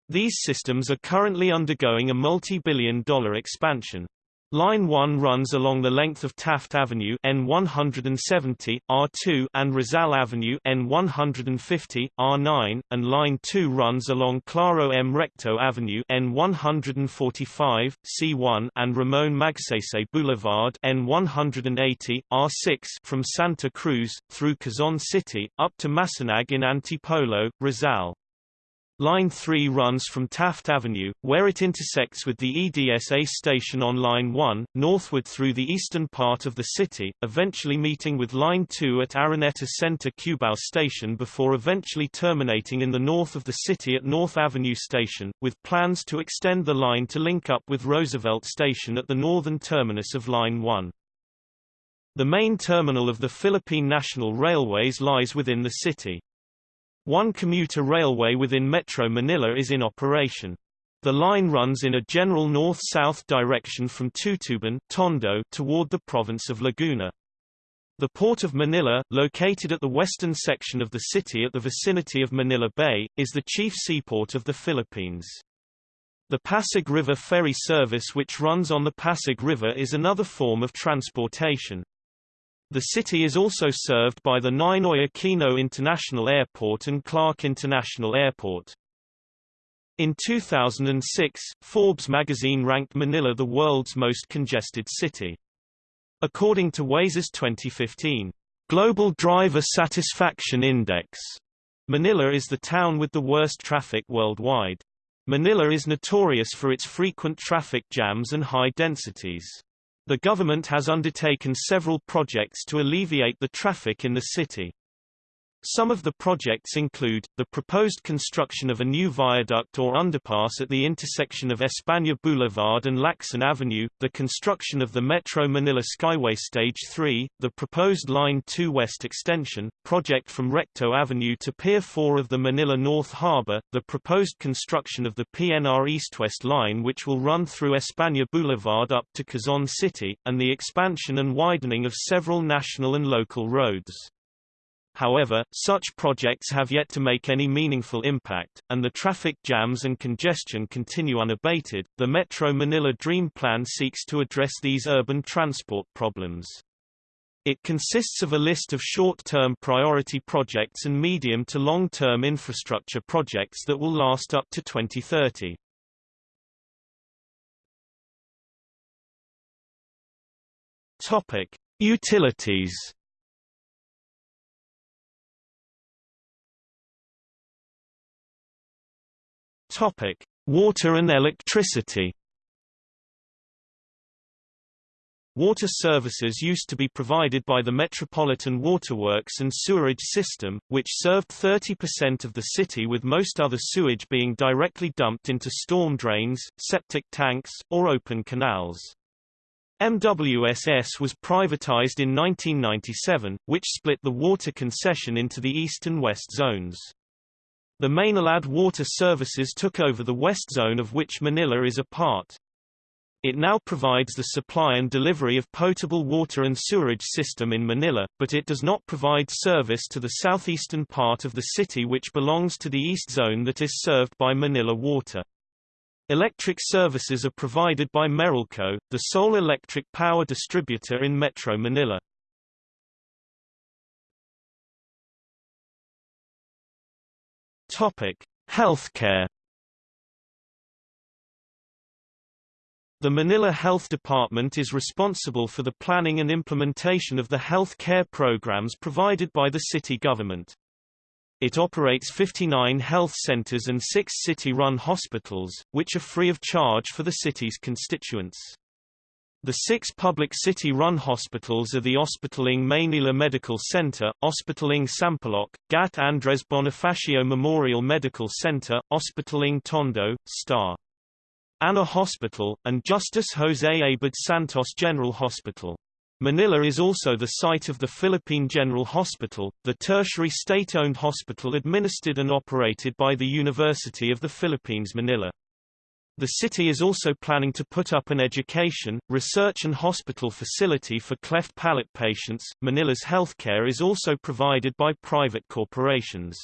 S2: These systems are currently undergoing a multi-billion dollar expansion. Line 1 runs along the length of Taft Avenue N170, R2 and Rizal Avenue N150, R9, and Line 2 runs along Claro M. Recto Avenue N145, C1 and Ramon Magsaysay Boulevard N180, R6 from Santa Cruz, through Quezon City, up to Masinag in Antipolo, Rizal. Line 3 runs from Taft Avenue, where it intersects with the EDSA station on Line 1, northward through the eastern part of the city, eventually meeting with Line 2 at Araneta Center Cubao Station before eventually terminating in the north of the city at North Avenue Station, with plans to extend the line to link up with Roosevelt Station at the northern terminus of Line 1. The main terminal of the Philippine National Railways lies within the city. One commuter railway within Metro Manila is in operation. The line runs in a general north-south direction from Tutuban Tondo toward the province of Laguna. The Port of Manila, located at the western section of the city at the vicinity of Manila Bay, is the chief seaport of the Philippines. The Pasig River ferry service which runs on the Pasig River is another form of transportation. The city is also served by the Ninoy Aquino International Airport and Clark International Airport. In 2006, Forbes magazine ranked Manila the world's most congested city. According to Waze's 2015 Global Driver Satisfaction Index, Manila is the town with the worst traffic worldwide. Manila is notorious for its frequent traffic jams and high densities. The government has undertaken several projects to alleviate the traffic in the city. Some of the projects include, the proposed construction of a new viaduct or underpass at the intersection of España Boulevard and Lacson Avenue, the construction of the Metro Manila Skyway Stage 3, the proposed Line 2 West extension, project from Recto Avenue to Pier 4 of the Manila North Harbor, the proposed construction of the PNR East-West line which will run through España Boulevard up to Quezon City, and the expansion and widening of several national and local roads. However, such projects have yet to make any meaningful impact, and the traffic jams and congestion continue unabated. The Metro Manila Dream Plan seeks to address these urban transport problems. It consists of a list of short-term priority projects and medium to long-term infrastructure projects that will last up to 2030. Topic: Utilities Topic: Water and electricity. Water services used to be provided by the Metropolitan Waterworks and Sewerage System, which served 30% of the city with most other sewage being directly dumped into storm drains, septic tanks, or open canals. MWSS was privatized in 1997, which split the water concession into the east and west zones. The Maynilad Water Services took over the west zone of which Manila is a part. It now provides the supply and delivery of potable water and sewerage system in Manila, but it does not provide service to the southeastern part of the city which belongs to the east zone that is served by Manila Water. Electric services are provided by Meralco, the sole electric power distributor in Metro Manila. Topic: Healthcare. The Manila Health Department is responsible for the planning and implementation of the health care programs provided by the city government. It operates 59 health centers and six city-run hospitals, which are free of charge for the city's constituents. The six public city-run hospitals are the Ospital ng Maynila Medical Center, Ospital ng Sampaloc, GAT Andres Bonifacio Memorial Medical Center, Ospital ng Tondo, Star. Ana Hospital, and Justice Jose Abad Santos General Hospital. Manila is also the site of the Philippine General Hospital, the tertiary state-owned hospital administered and operated by the University of the Philippines Manila. The city is also planning to put up an education, research and hospital facility for cleft palate patients. Manila's healthcare is also provided by private corporations.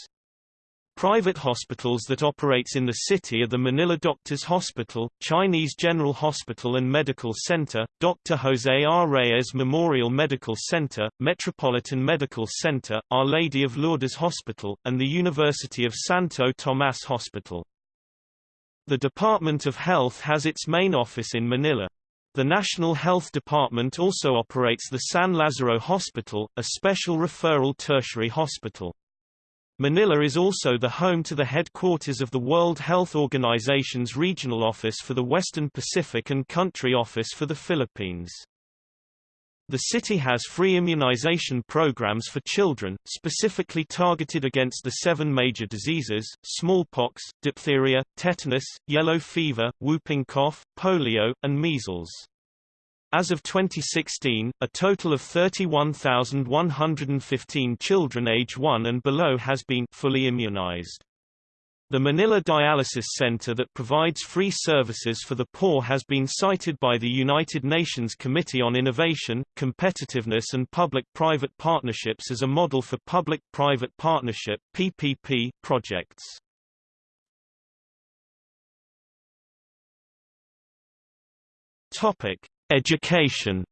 S2: Private hospitals that operates in the city are the Manila Doctors Hospital, Chinese General Hospital and Medical Center, Dr. Jose R. Reyes Memorial Medical Center, Metropolitan Medical Center, Our Lady of Lourdes Hospital, and the University of Santo Tomas Hospital. The Department of Health has its main office in Manila. The National Health Department also operates the San Lazaro Hospital, a special referral tertiary hospital. Manila is also the home to the headquarters of the World Health Organization's regional office for the Western Pacific and country office for the Philippines. The city has free immunization programs for children, specifically targeted against the seven major diseases, smallpox, diphtheria, tetanus, yellow fever, whooping cough, polio, and measles. As of 2016, a total of 31,115 children age 1 and below has been fully immunized. The Manila Dialysis Center that provides free services for the poor has been cited by the United Nations Committee on Innovation, Competitiveness and Public-Private Partnerships as a model for public-private partnership PPP projects. Topic: Education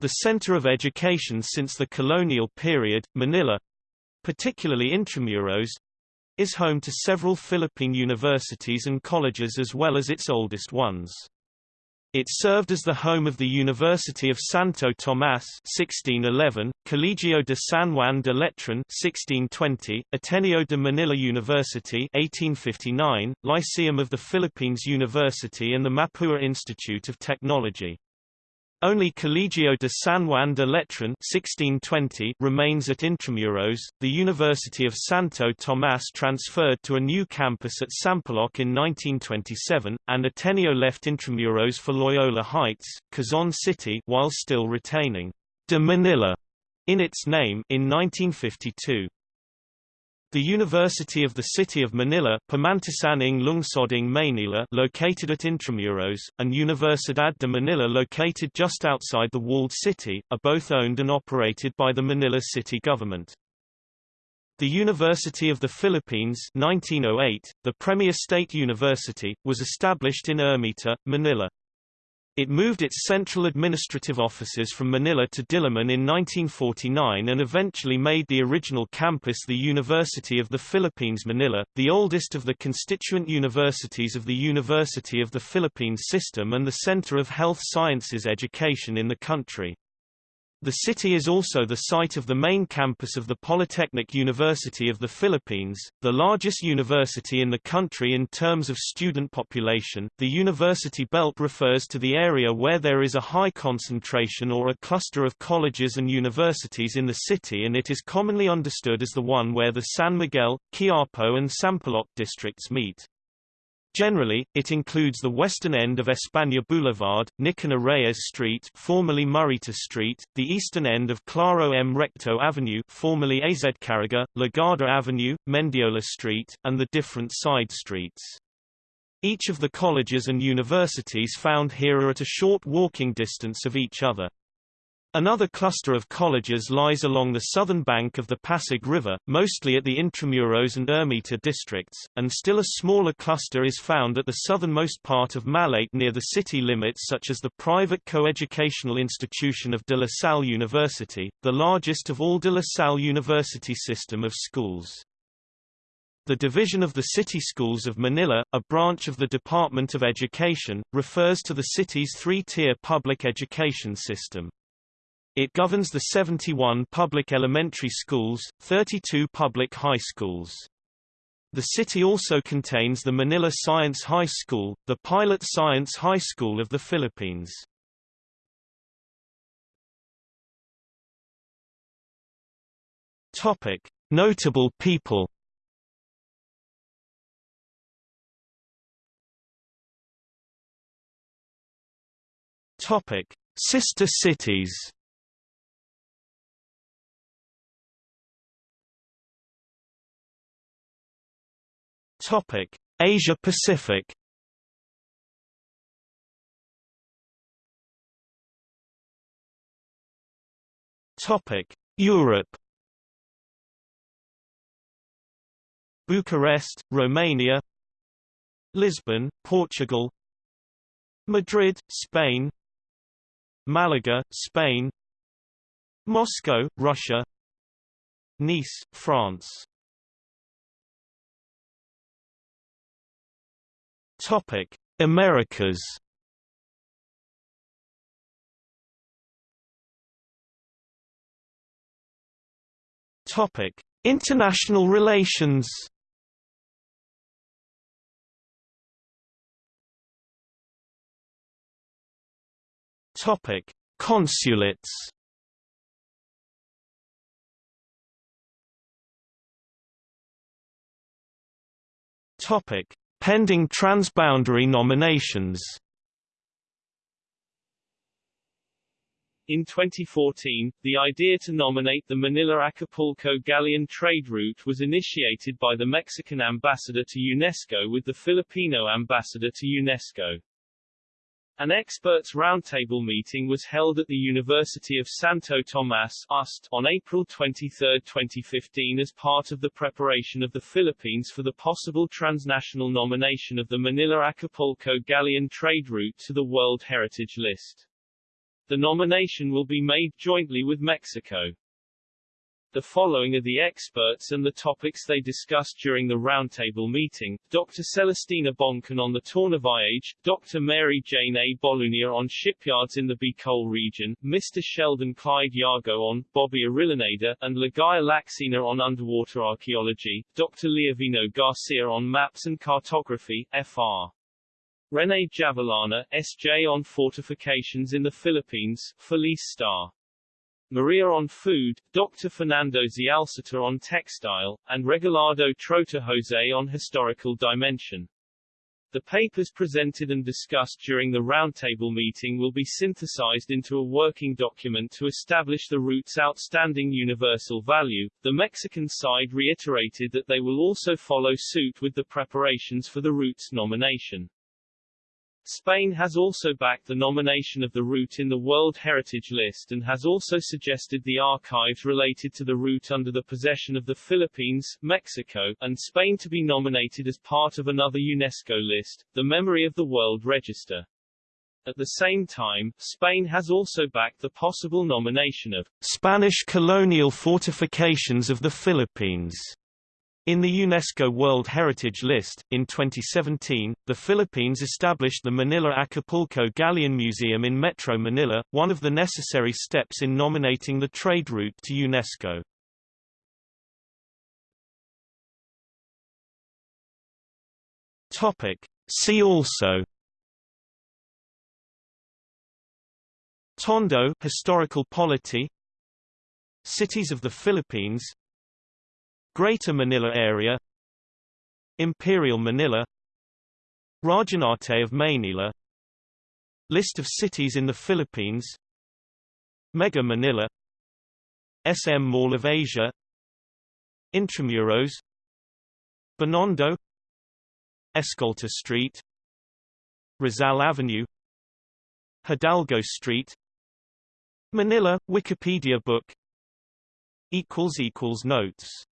S2: The center of education since the colonial period, Manila, particularly Intramuros, is home to several Philippine universities and colleges as well as its oldest ones. It served as the home of the University of Santo Tomás 1611, Colegio de San Juan de Letran 1620, Ateneo de Manila University 1859, Lyceum of the Philippines University and the Mapua Institute of Technology. Only Colegio de San Juan de Letran 1620 remains at Intramuros. The University of Santo Tomás transferred to a new campus at Sampaloc in 1927, and Ateneo left Intramuros for Loyola Heights, Quezon City, while still retaining de Manila in its name in 1952. The University of the City of Manila Pamantasan ng Lungsod ng Maynila located at Intramuros, and Universidad de Manila located just outside the walled city, are both owned and operated by the Manila city government. The University of the Philippines 1908, the premier state university, was established in Ermita, Manila. It moved its central administrative offices from Manila to Diliman in 1949 and eventually made the original campus the University of the Philippines Manila, the oldest of the constituent universities of the University of the Philippines system and the center of health sciences education in the country. The city is also the site of the main campus of the Polytechnic University of the Philippines, the largest university in the country in terms of student population. The university belt refers to the area where there is a high concentration or a cluster of colleges and universities in the city and it is commonly understood as the one where the San Miguel, Quiapo and Sampaloc districts meet. Generally, it includes the western end of España Boulevard, Nicanor Reyes Street formerly Morayta Street, the eastern end of Claro M. Recto Avenue formerly Azcárraga, Legarda Avenue, Mendiola Street, and the different side streets. Each of the colleges and universities found here are at a short walking distance of each other. Another cluster of colleges lies along the southern bank of the Pasig River, mostly at the Intramuros and Ermita districts, and still a smaller cluster is found at the southernmost part of Malate near the city limits such as the private coeducational institution of De La Salle University, the largest of all De La Salle University system of schools. The Division of the City Schools of Manila, a branch of the Department of Education, refers to the city's three-tier public education system. It governs the 71 public elementary schools, 32 public high schools. The city also contains the Manila Science High School, the pilot science high school of the Philippines. Topic: Notable people. Topic: Sister cities. Topic: Asia Pacific. Topic: Europe. Bucharest, Romania. Lisbon, Portugal. Madrid, Spain. Malaga, Spain. Moscow, Russia. Nice, France. Topic: Americas. Topic: International relations. Topic: Consulates. Topic: Pending transboundary nominations
S7: In 2014, the idea to nominate the Manila-Acapulco galleon trade route was initiated by the Mexican ambassador to UNESCO with the Filipino ambassador to UNESCO. An experts roundtable meeting was held at the University of Santo Tomas UST, on April 23, 2015 as part of the preparation of the Philippines for the possible transnational nomination of the Manila-Acapulco galleon trade route to the World Heritage List. The nomination will be made jointly with Mexico.
S2: The following are the experts and the topics they discussed during the roundtable meeting. Dr. Celestina Boncan on the Tornaviaje, Dr. Mary Jane A. Bolunia on shipyards in the Bicol region, Mr. Sheldon Clyde Yago on Bobby Orillaneda, and Ligaya Lacsina on underwater archaeology, Dr. Leovino Garcia on maps and cartography, FR. Rene Javellana, SJ on fortifications in the Philippines, Felice Star. Maria on food, Dr. Fernando Zialcita on textile, and Regalado Trota Jose on historical dimension. The papers presented and discussed during the roundtable meeting will be synthesized into a working document to establish the route's outstanding universal value. The Mexican side reiterated that they will also follow suit with the preparations for the route's nomination. Spain has also backed the nomination of the route in the World Heritage List and has also suggested the archives related to the route under the possession of the Philippines, Mexico, and Spain to be nominated as part of another UNESCO list, the Memory of the World Register. At the same time, Spain has also backed the possible nomination of
S1: Spanish colonial fortifications of the Philippines in the UNESCO World Heritage List, in 2017, the Philippines established the Manila Acapulco Galleon Museum in Metro Manila, one of the necessary steps in nominating the trade route to UNESCO. Topic. See also Tondo historical polity Cities of the Philippines Greater Manila Area Imperial Manila Rajahnate of Maynila List of cities in the Philippines Mega Manila SM Mall of Asia Intramuros Binondo Escolta Street Rizal Avenue Hidalgo Street Manila Wikipedia book equals equals notes